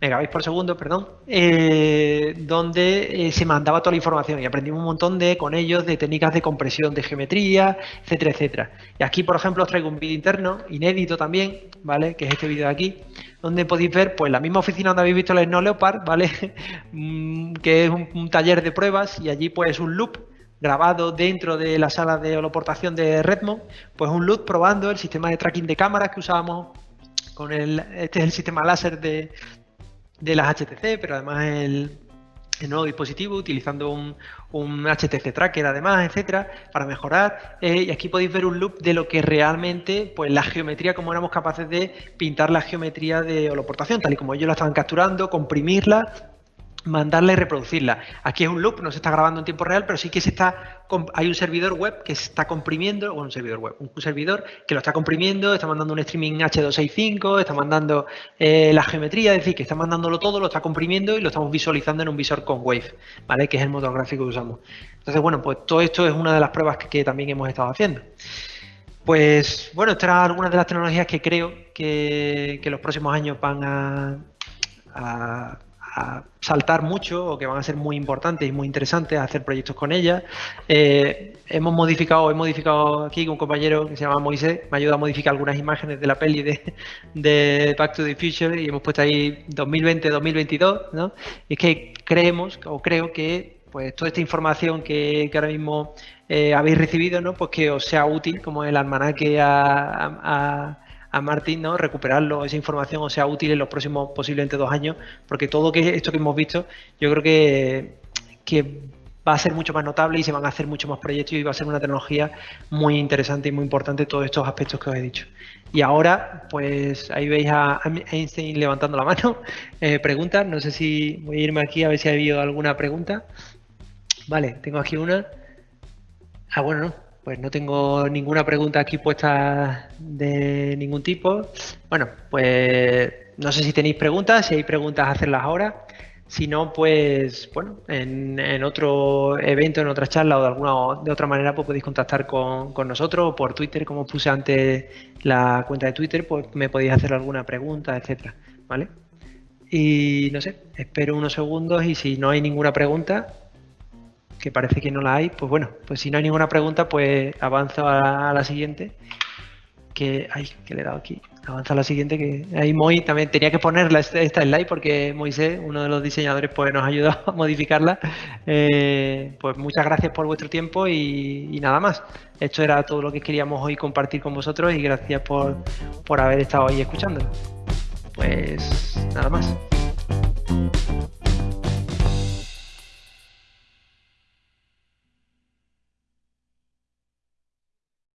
megabits por segundo, perdón, eh, donde eh, se mandaba toda la información y aprendimos un montón de con ellos de técnicas de compresión de geometría, etcétera, etcétera. Y aquí, por ejemplo, os traigo un vídeo interno, inédito también, ¿vale? Que es este vídeo de aquí, donde podéis ver pues la misma oficina donde habéis visto el Snow Leopard, ¿vale? [laughs] Mm, que es un, taller de pruebas y allí pues un loop grabado dentro de la sala de holoportación de Redmond, pues un loop probando el sistema de tracking de cámaras que usábamos con el, este es el sistema láser de, de las HTC, pero además el, nuevo dispositivo utilizando un, HTC Tracker además, etcétera, para mejorar. Eh, y aquí podéis ver un loop de lo que realmente, pues la geometría, como éramos capaces de pintar la geometría de holoportación, tal y como ellos la estaban capturando, comprimirla mandarla y reproducirla. Aquí es un loop, no se está grabando en tiempo real, pero sí que se está hay un servidor web que se está comprimiendo, o un servidor web, un servidor que lo está comprimiendo, está mandando un streaming H265, está mandando eh, la geometría, es decir, que está mandándolo todo, lo está comprimiendo y lo estamos visualizando en un visor con Wave, ¿vale? Que es el motor gráfico que usamos. Entonces, bueno, pues todo esto es una de las pruebas que, también hemos estado haciendo. Pues bueno, estas eran algunas de las tecnologías que creo que, que los próximos años van a saltar mucho o que van a ser muy importantes y muy interesantes hacer proyectos con ellas. Eh, hemos modificado, he modificado aquí un compañero que se llama Moisés, me ayuda a modificar algunas imágenes de la peli de, de Back to the Future y hemos puesto ahí 2020-2022, ¿no? Y es que creemos o creo que pues toda esta información que, ahora mismo eh, habéis recibido, ¿no? Pues que os sea útil como el almanaque a a Martín, ¿no? Recuperarlo, esa información o sea útil en los próximos posiblemente dos años, porque todo que esto que hemos visto, yo creo que, va a ser mucho más notable y se van a hacer muchos más proyectos y va a ser una tecnología muy interesante y muy importante todos estos aspectos que os he dicho. Y ahora, pues ahí veis a Einstein levantando la mano. [laughs] Eh, preguntas, no sé si voy a irme aquí a ver si ha habido alguna pregunta. Vale, tengo aquí una. Ah, bueno, no, pues no tengo ninguna pregunta aquí puesta de ningún tipo. Bueno, pues no sé si tenéis preguntas, si hay preguntas, hacerlas ahora. Si no, pues bueno, en, otro evento, en otra charla o de alguna de otra manera, pues podéis contactar con, nosotros o por Twitter, como puse antes la cuenta de Twitter, pues me podéis hacer alguna pregunta, etcétera, ¿vale? Y no sé, espero unos segundos y si no hay ninguna pregunta, que parece que no la hay, pues bueno, pues si no hay ninguna pregunta, pues avanzo a, la siguiente. Que, ay, que le he dado aquí. Avanza a la siguiente, que ahí Moy también tenía que ponerla esta slide porque Moisés, uno de los diseñadores, pues nos ayudó [laughs] a modificarla. Eh, pues muchas gracias por vuestro tiempo y, nada más. Esto era todo lo que queríamos hoy compartir con vosotros y gracias por, por haber estado ahí escuchando. Pues nada más.